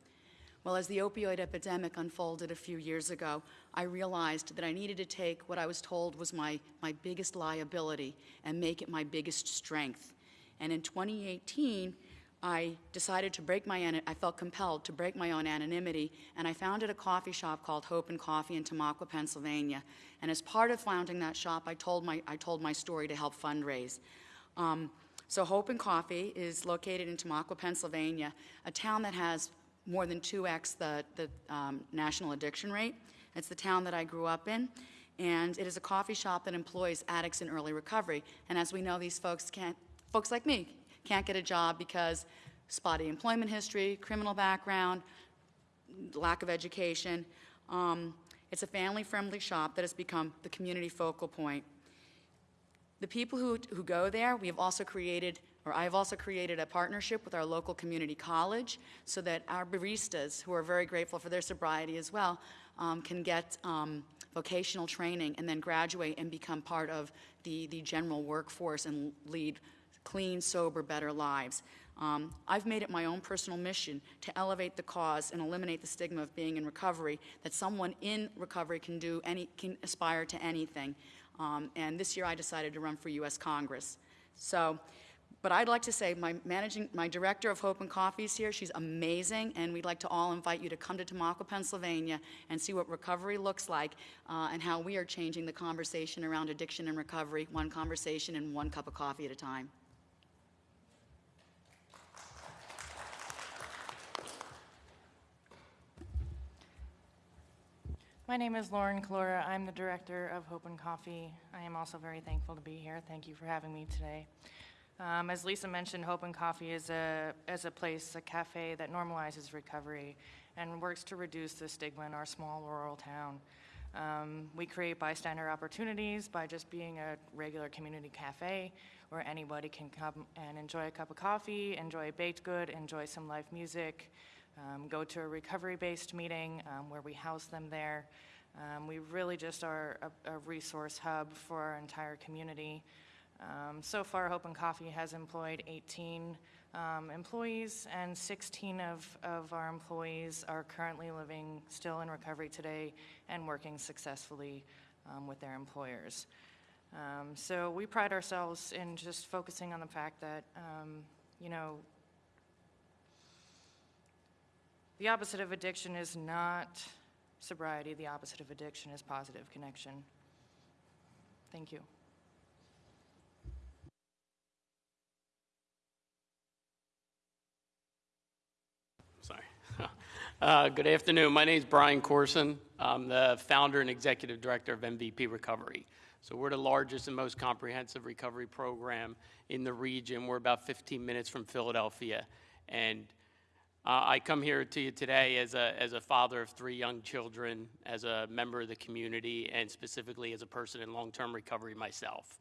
Well, as the opioid epidemic unfolded a few years ago, I realized that I needed to take what I was told was my, my biggest liability and make it my biggest strength. And in 2018, I decided to break my, I felt compelled to break my own anonymity, and I founded a coffee shop called Hope and Coffee in Tamaqua, Pennsylvania. And as part of founding that shop, I told my, I told my story to help fundraise. Um, so Hope and Coffee is located in Tamaqua, Pennsylvania, a town that has more than 2x the, the um, national addiction rate. It's the town that I grew up in, and it is a coffee shop that employs addicts in early recovery. And as we know, these folks can't, folks like me, can't get a job because spotty employment history, criminal background, lack of education. Um, it's a family-friendly shop that has become the community focal point. The people who, who go there, we have also created Or I've also created a partnership with our local community college so that our baristas, who are very grateful for their sobriety as well, um, can get um, vocational training and then graduate and become part of the, the general workforce and lead clean, sober, better lives. Um, I've made it my own personal mission to elevate the cause and eliminate the stigma of being in recovery, that someone in recovery can do any, can aspire to anything. Um, and this year I decided to run for U.S. Congress. So, but I'd like to say my managing, my director of Hope and Coffee is here. She's amazing, and we'd like to all invite you to come to Tamaqua, Pennsylvania, and see what recovery looks like uh, and how we are changing the conversation around addiction and recovery, one conversation and one cup of coffee at a time. My name is Lauren Calora. I'm the director of Hope and Coffee. I am also very thankful to be here. Thank you for having me today. Um, as Lisa mentioned, Hope and Coffee is a, is a place, a cafe that normalizes recovery and works to reduce the stigma in our small rural town. Um, we create bystander opportunities by just being a regular community cafe where anybody can come and enjoy a cup of coffee, enjoy a baked good, enjoy some live music, um, go to a recovery-based meeting um, where we house them there. Um, we really just are a, a resource hub for our entire community. Um, so far, Hope and Coffee has employed 18 um, employees, and 16 of, of our employees are currently living still in recovery today and working successfully with their employers. Um, so we pride ourselves in just focusing on the fact that, um, you know, the opposite of addiction is not sobriety. The opposite of addiction is positive connection. Thank you. Sorry. (laughs) Uh, Good afternoon. My name is Brian Corson. I'm the founder and executive director of MVP Recovery. So we're the largest and most comprehensive recovery program in the region. We're about 15 minutes from Philadelphia. And uh, I come here to you today as a, as a father of three young children, as a member of the community, and specifically as a person in long-term recovery myself.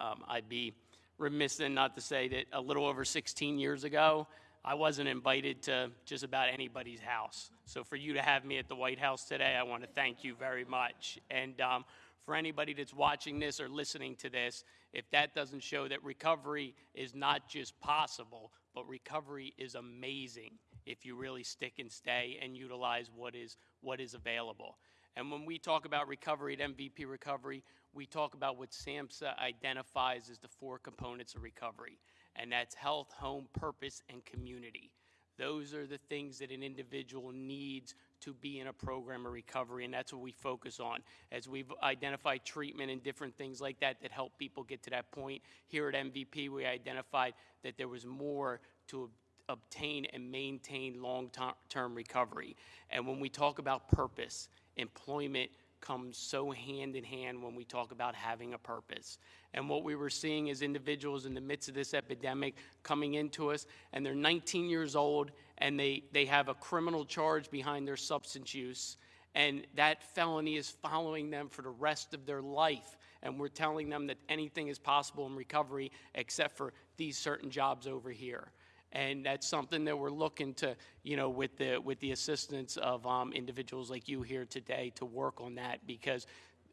Um, I'd be remiss then not to say that a little over 16 years ago, I wasn't invited to just about anybody's house. So for you to have me at the White House today, I want to thank you very much. And um, for anybody that's watching this or listening to this, if that doesn't show that recovery is not just possible, but recovery is amazing if you really stick and stay and utilize what is what is available. And when we talk about recovery at MVP Recovery, we talk about what SAMHSA identifies as the four components of recovery, and that's health, home, purpose, and community. Those are the things that an individual needs to be in a program of recovery, and that's what we focus on. As we've identified treatment and different things like that that help people get to that point, here at MVP, we identified that there was more to obtain and maintain long-term recovery. And when we talk about purpose, employment comes so hand in hand when we talk about having a purpose. And what we were seeing is individuals in the midst of this epidemic coming into us, and they're 19 years old, and they, they have a criminal charge behind their substance use, and that felony is following them for the rest of their life. And we're telling them that anything is possible in recovery except for these certain jobs over here and that's something that we're looking to, you know, with the with the assistance of um, individuals like you here today to work on that because,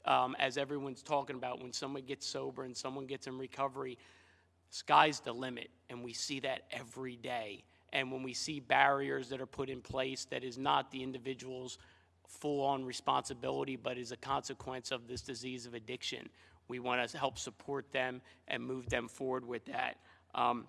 um, as everyone's talking about, when someone gets sober and someone gets in recovery, sky's the limit, and we see that every day. And when we see barriers that are put in place that is not the individual's full-on responsibility, but is a consequence of this disease of addiction, we want to help support them and move them forward with that. Um,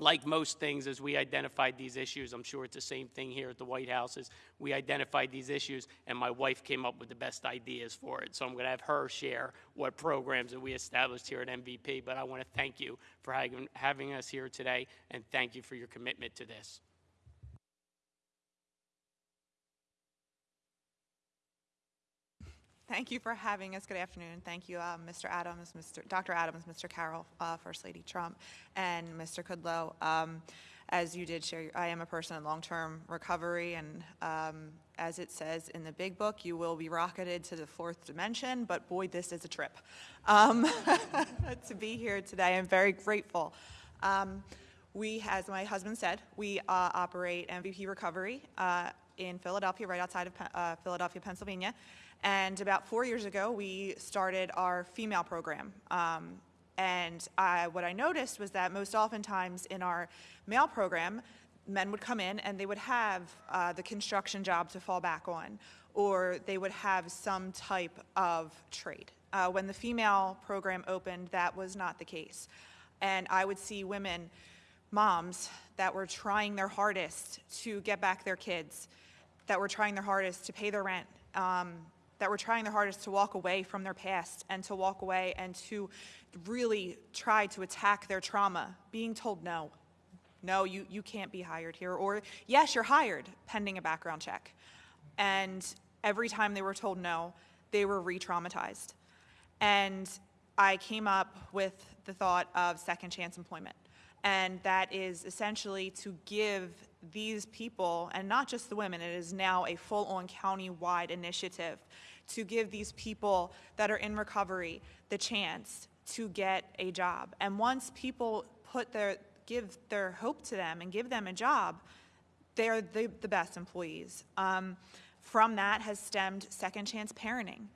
like most things, as we identified these issues, I'm sure it's the same thing here at the White House, is we identified these issues, and my wife came up with the best ideas for it. So I'm going to have her share what programs that we established here at MVP. But I want to thank you for having, having us here today, and thank you for your commitment to this. Thank you for having us. Good afternoon. Thank you, uh, Mr. Adams, Mr. Dr. Adams, Mr. Carroll, uh, First Lady Trump, and Mr. Kudlow. Um, as you did share, I am a person in long-term recovery, and um, as it says in the big book, you will be rocketed to the fourth dimension, but boy, this is a trip. Um, (laughs) to be here today, I'm very grateful Um, We, as my husband said, we uh, operate MVP Recovery uh, in Philadelphia, right outside of uh, Philadelphia, Pennsylvania. And about four years ago, we started our female program. Um, And I, what I noticed was that most oftentimes in our male program, men would come in and they would have uh, the construction job to fall back on, or they would have some type of trade. Uh, when the female program opened, that was not the case. And I would see women, moms, that were trying their hardest to get back their kids, that were trying their hardest to pay their rent, um, that were trying their hardest to walk away from their past and to walk away and to really try to attack their trauma, being told no. No, you, you can't be hired here. Or, yes, you're hired, pending a background check. And every time they were told no, they were re traumatized. And I came up with the thought of second chance employment. And that is essentially to give these people, and not just the women, it is now a full on county wide initiative to give these people that are in recovery the chance to get a job. And once people put their, give their hope to them and give them a job, they're the, the best employees. Um, from that has stemmed second chance parenting.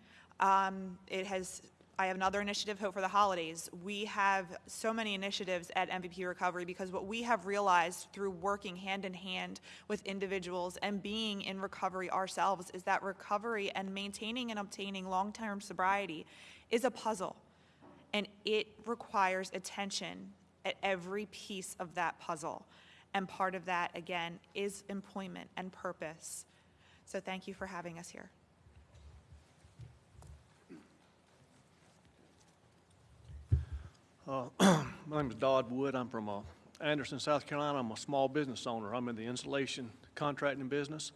Um, it has, I have another initiative, Hope for the Holidays. We have so many initiatives at MVP Recovery because what we have realized through working hand in hand with individuals and being in recovery ourselves is that recovery and maintaining and obtaining long term sobriety is a puzzle. And it requires attention at every piece of that puzzle. And part of that, again, is employment and purpose. So thank you for having us here. Uh, (clears throat) My name is Dodd Wood. I'm from uh, Anderson, South Carolina. I'm a small business owner. I'm in the insulation contracting business.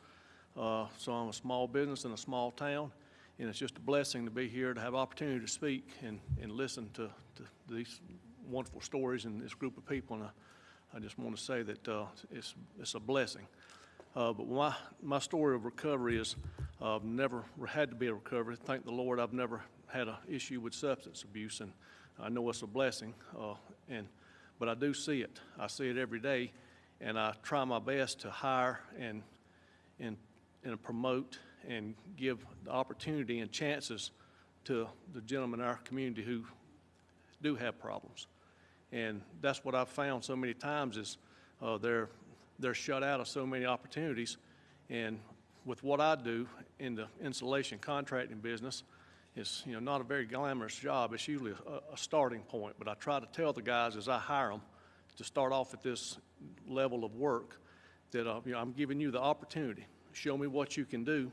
Uh, So I'm a small business in a small town, and it's just a blessing to be here to have opportunity to speak and, and listen to, to these wonderful stories and this group of people. And I, I just want to say that uh, it's, it's a blessing. Uh, But my, my story of recovery is, I've never had to be a recovery. Thank the Lord, I've never had an issue with substance abuse, and I know it's a blessing. uh, And, but I do see it. I see it every day, and I try my best to hire and, and, and promote and give the opportunity and chances to the gentlemen in our community who do have problems. And that's what I've found so many times is uh, they're, they're shut out of so many opportunities. And with what I do in the insulation contracting business, it's, you know, not a very glamorous job. It's usually a, a starting point. But I try to tell the guys as I hire them to start off at this level of work that, uh, you know, I'm giving you the opportunity. Show me what you can do,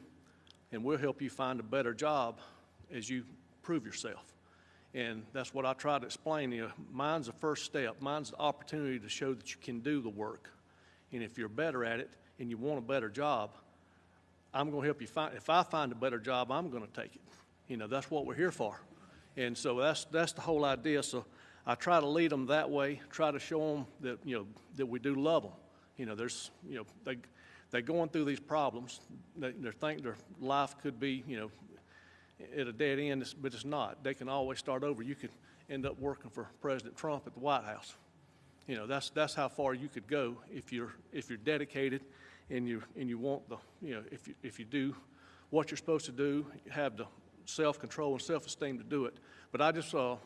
and we'll help you find a better job as you prove yourself. And that's what I try to explain you. Mine's the first step. Mine's the opportunity to show that you can do the work. And if you're better at it and you want a better job, I'm going to help you find. If I find a better job, I'm going to take it. You know, that's what we're here for. And so that's that's the whole idea. So I try to lead them that way. Try to show them that you know that we do love them. You know, there's you know they they're going through these problems. They, they think their life could be you know at a dead end, but it's not. They can always start over. You could end up working for President Trump at the White House. You know, that's, that's how far you could go if you're, if you're dedicated and you, and you want the, you know, if you, if you do what you're supposed to do, have the self-control and self-esteem to do it. But I just, uh,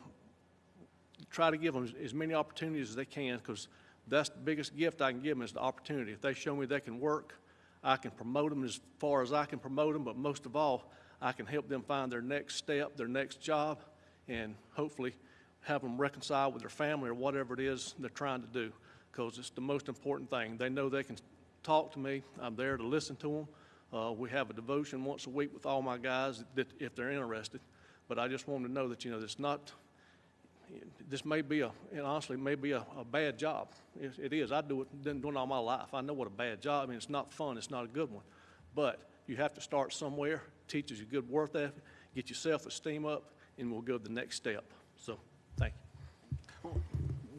try to give them as many opportunities as they can because that's the biggest gift I can give them is the opportunity. If they show me they can work, I can promote them as far as I can promote them, but most of all, I can help them find their next step, their next job, and hopefully have them reconcile with their family or whatever it is they're trying to do because it's the most important thing. They know they can talk to me. I'm there to listen to them. Uh, we have a devotion once a week with all my guys that if they're interested. But I just want to know that, you know, it's not, this may be a, and honestly, may be a, a bad job. It, it is. I do it, been doing all my life. I know what a bad job. I mean, it's not fun. It's not a good one. But you have to start somewhere. Teaches you good work ethic. Get your self-esteem up, and we'll go to the next step. So, thank you.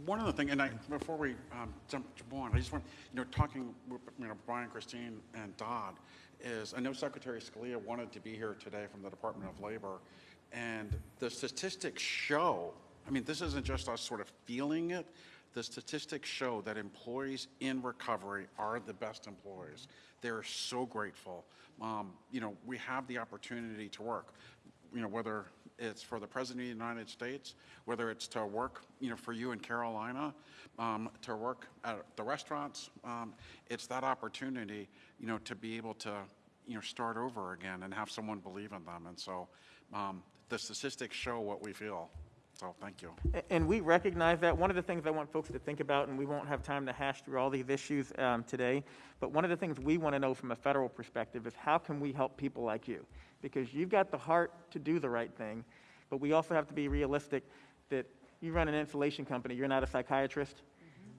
One other thing, and I, before we um, jump jump on, I just want, you know, talking you know, Brian, Christine, and Dodd, is I know Secretary Scalia wanted to be here today from the Department of Labor, and the statistics show, I mean, this isn't just us sort of feeling it, the statistics show that employees in recovery are the best employees. They're so grateful. Um, You know, we have the opportunity to work, you know, whether it's for the President of the United States, whether it's to work, you know, for you in Carolina, um, to work at the restaurants. um, It's that opportunity, you know, to be able to, you know, start over again and have someone believe in them. And so um, the statistics show what we feel. So thank you. And we recognize that. One of the things I want folks to think about, and we won't have time to hash through all these issues um, today, but one of the things we want to know from a federal perspective is how can we help people like you? Because you've got the heart to do the right thing, but we also have to be realistic that you run an insulation company, you're not a psychiatrist,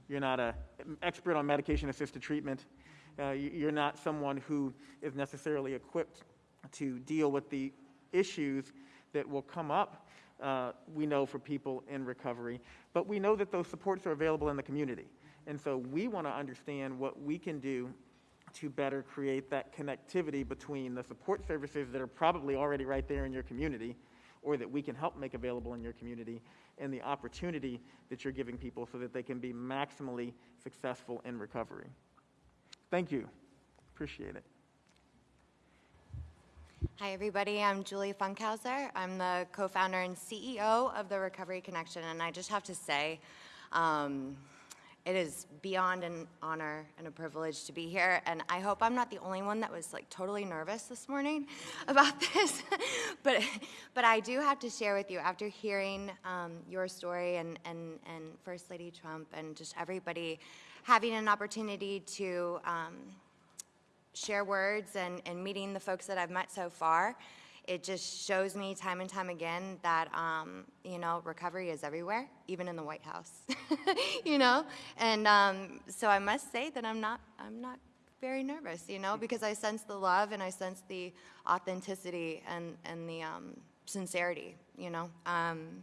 you're not an expert on medication-assisted treatment, uh, you're not someone who is necessarily equipped to deal with the issues that will come up, uh, we know, for people in recovery. But we know that those supports are available in the community. And so we want to understand what we can do to better create that connectivity between the support services that are probably already right there in your community, or that we can help make available in your community, and the opportunity that you're giving people so that they can be maximally successful in recovery. Thank you. Appreciate it. Hi, everybody. I'm Julie Funkhouser. I'm the co-founder and CEO of the Recovery Connection, and I just have to say, um, it is beyond an honor and a privilege to be here, and I hope I'm not the only one that was like totally nervous this morning (laughs) about this. (laughs) but, but I do have to share with you after hearing um, your story and, and, and First Lady Trump and just everybody having an opportunity to. Um, share words and, and meeting the folks that I've met so far, it just shows me time and time again that, um, you know, recovery is everywhere, even in the White House, (laughs) you know? And um, so I must say that I'm not, I'm not very nervous, you know, because I sense the love and I sense the authenticity and, and the um, sincerity, you know? Um,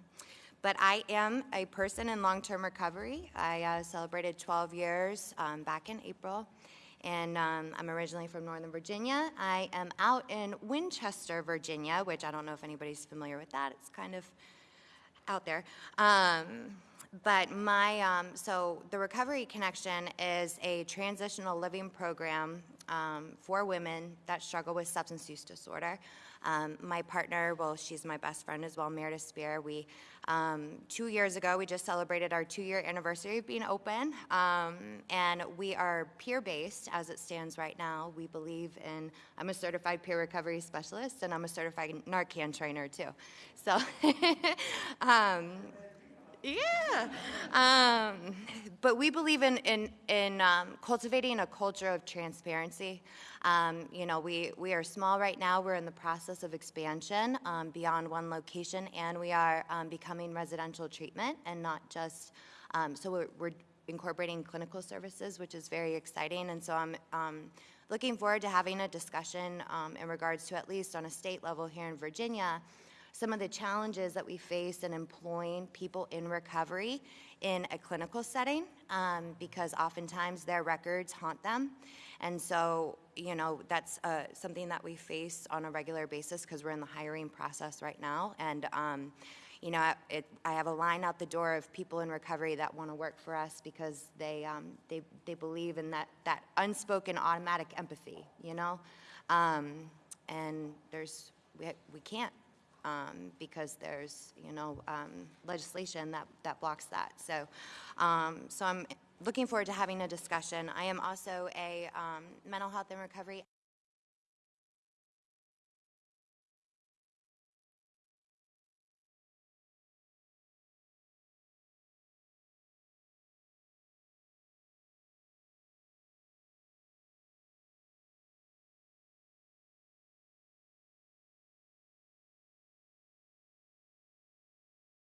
but I am a person in long-term recovery. I uh, celebrated 12 years um, back in April and um, I'm originally from Northern Virginia. I am out in Winchester, Virginia, which I don't know if anybody's familiar with that. It's kind of out there. Um, but my, um, so the Recovery Connection is a transitional living program um, for women that struggle with substance use disorder. Um, my partner, well, she's my best friend as well, Meredith Spear. We, um, two years ago, we just celebrated our two-year anniversary of being open, um, and we are peer-based as it stands right now. We believe in, I'm a certified peer recovery specialist, and I'm a certified Narcan trainer too. So, (laughs) um, yeah. Um, but we believe in, in, in um, cultivating a culture of transparency. Um, you know, we, we are small right now. We're in the process of expansion um, beyond one location, and we are um, becoming residential treatment and not just, um, so we're, we're incorporating clinical services, which is very exciting. And so I'm looking forward to having a discussion in regards to, at least on a state level here in Virginia, some of the challenges that we face in employing people in recovery in a clinical setting um, because oftentimes their records haunt them. And so, you know, that's uh, something that we face on a regular basis because we're in the hiring process right now. And, um, you know, it, I have a line out the door of people in recovery that want to work for us because they, um, they, they believe in that, that unspoken automatic empathy, you know? Um, and there's, we, we can't um, because there's, you know, um, legislation that, that blocks that. So, um, so I'm looking forward to having a discussion. I am also a um, mental health and recovery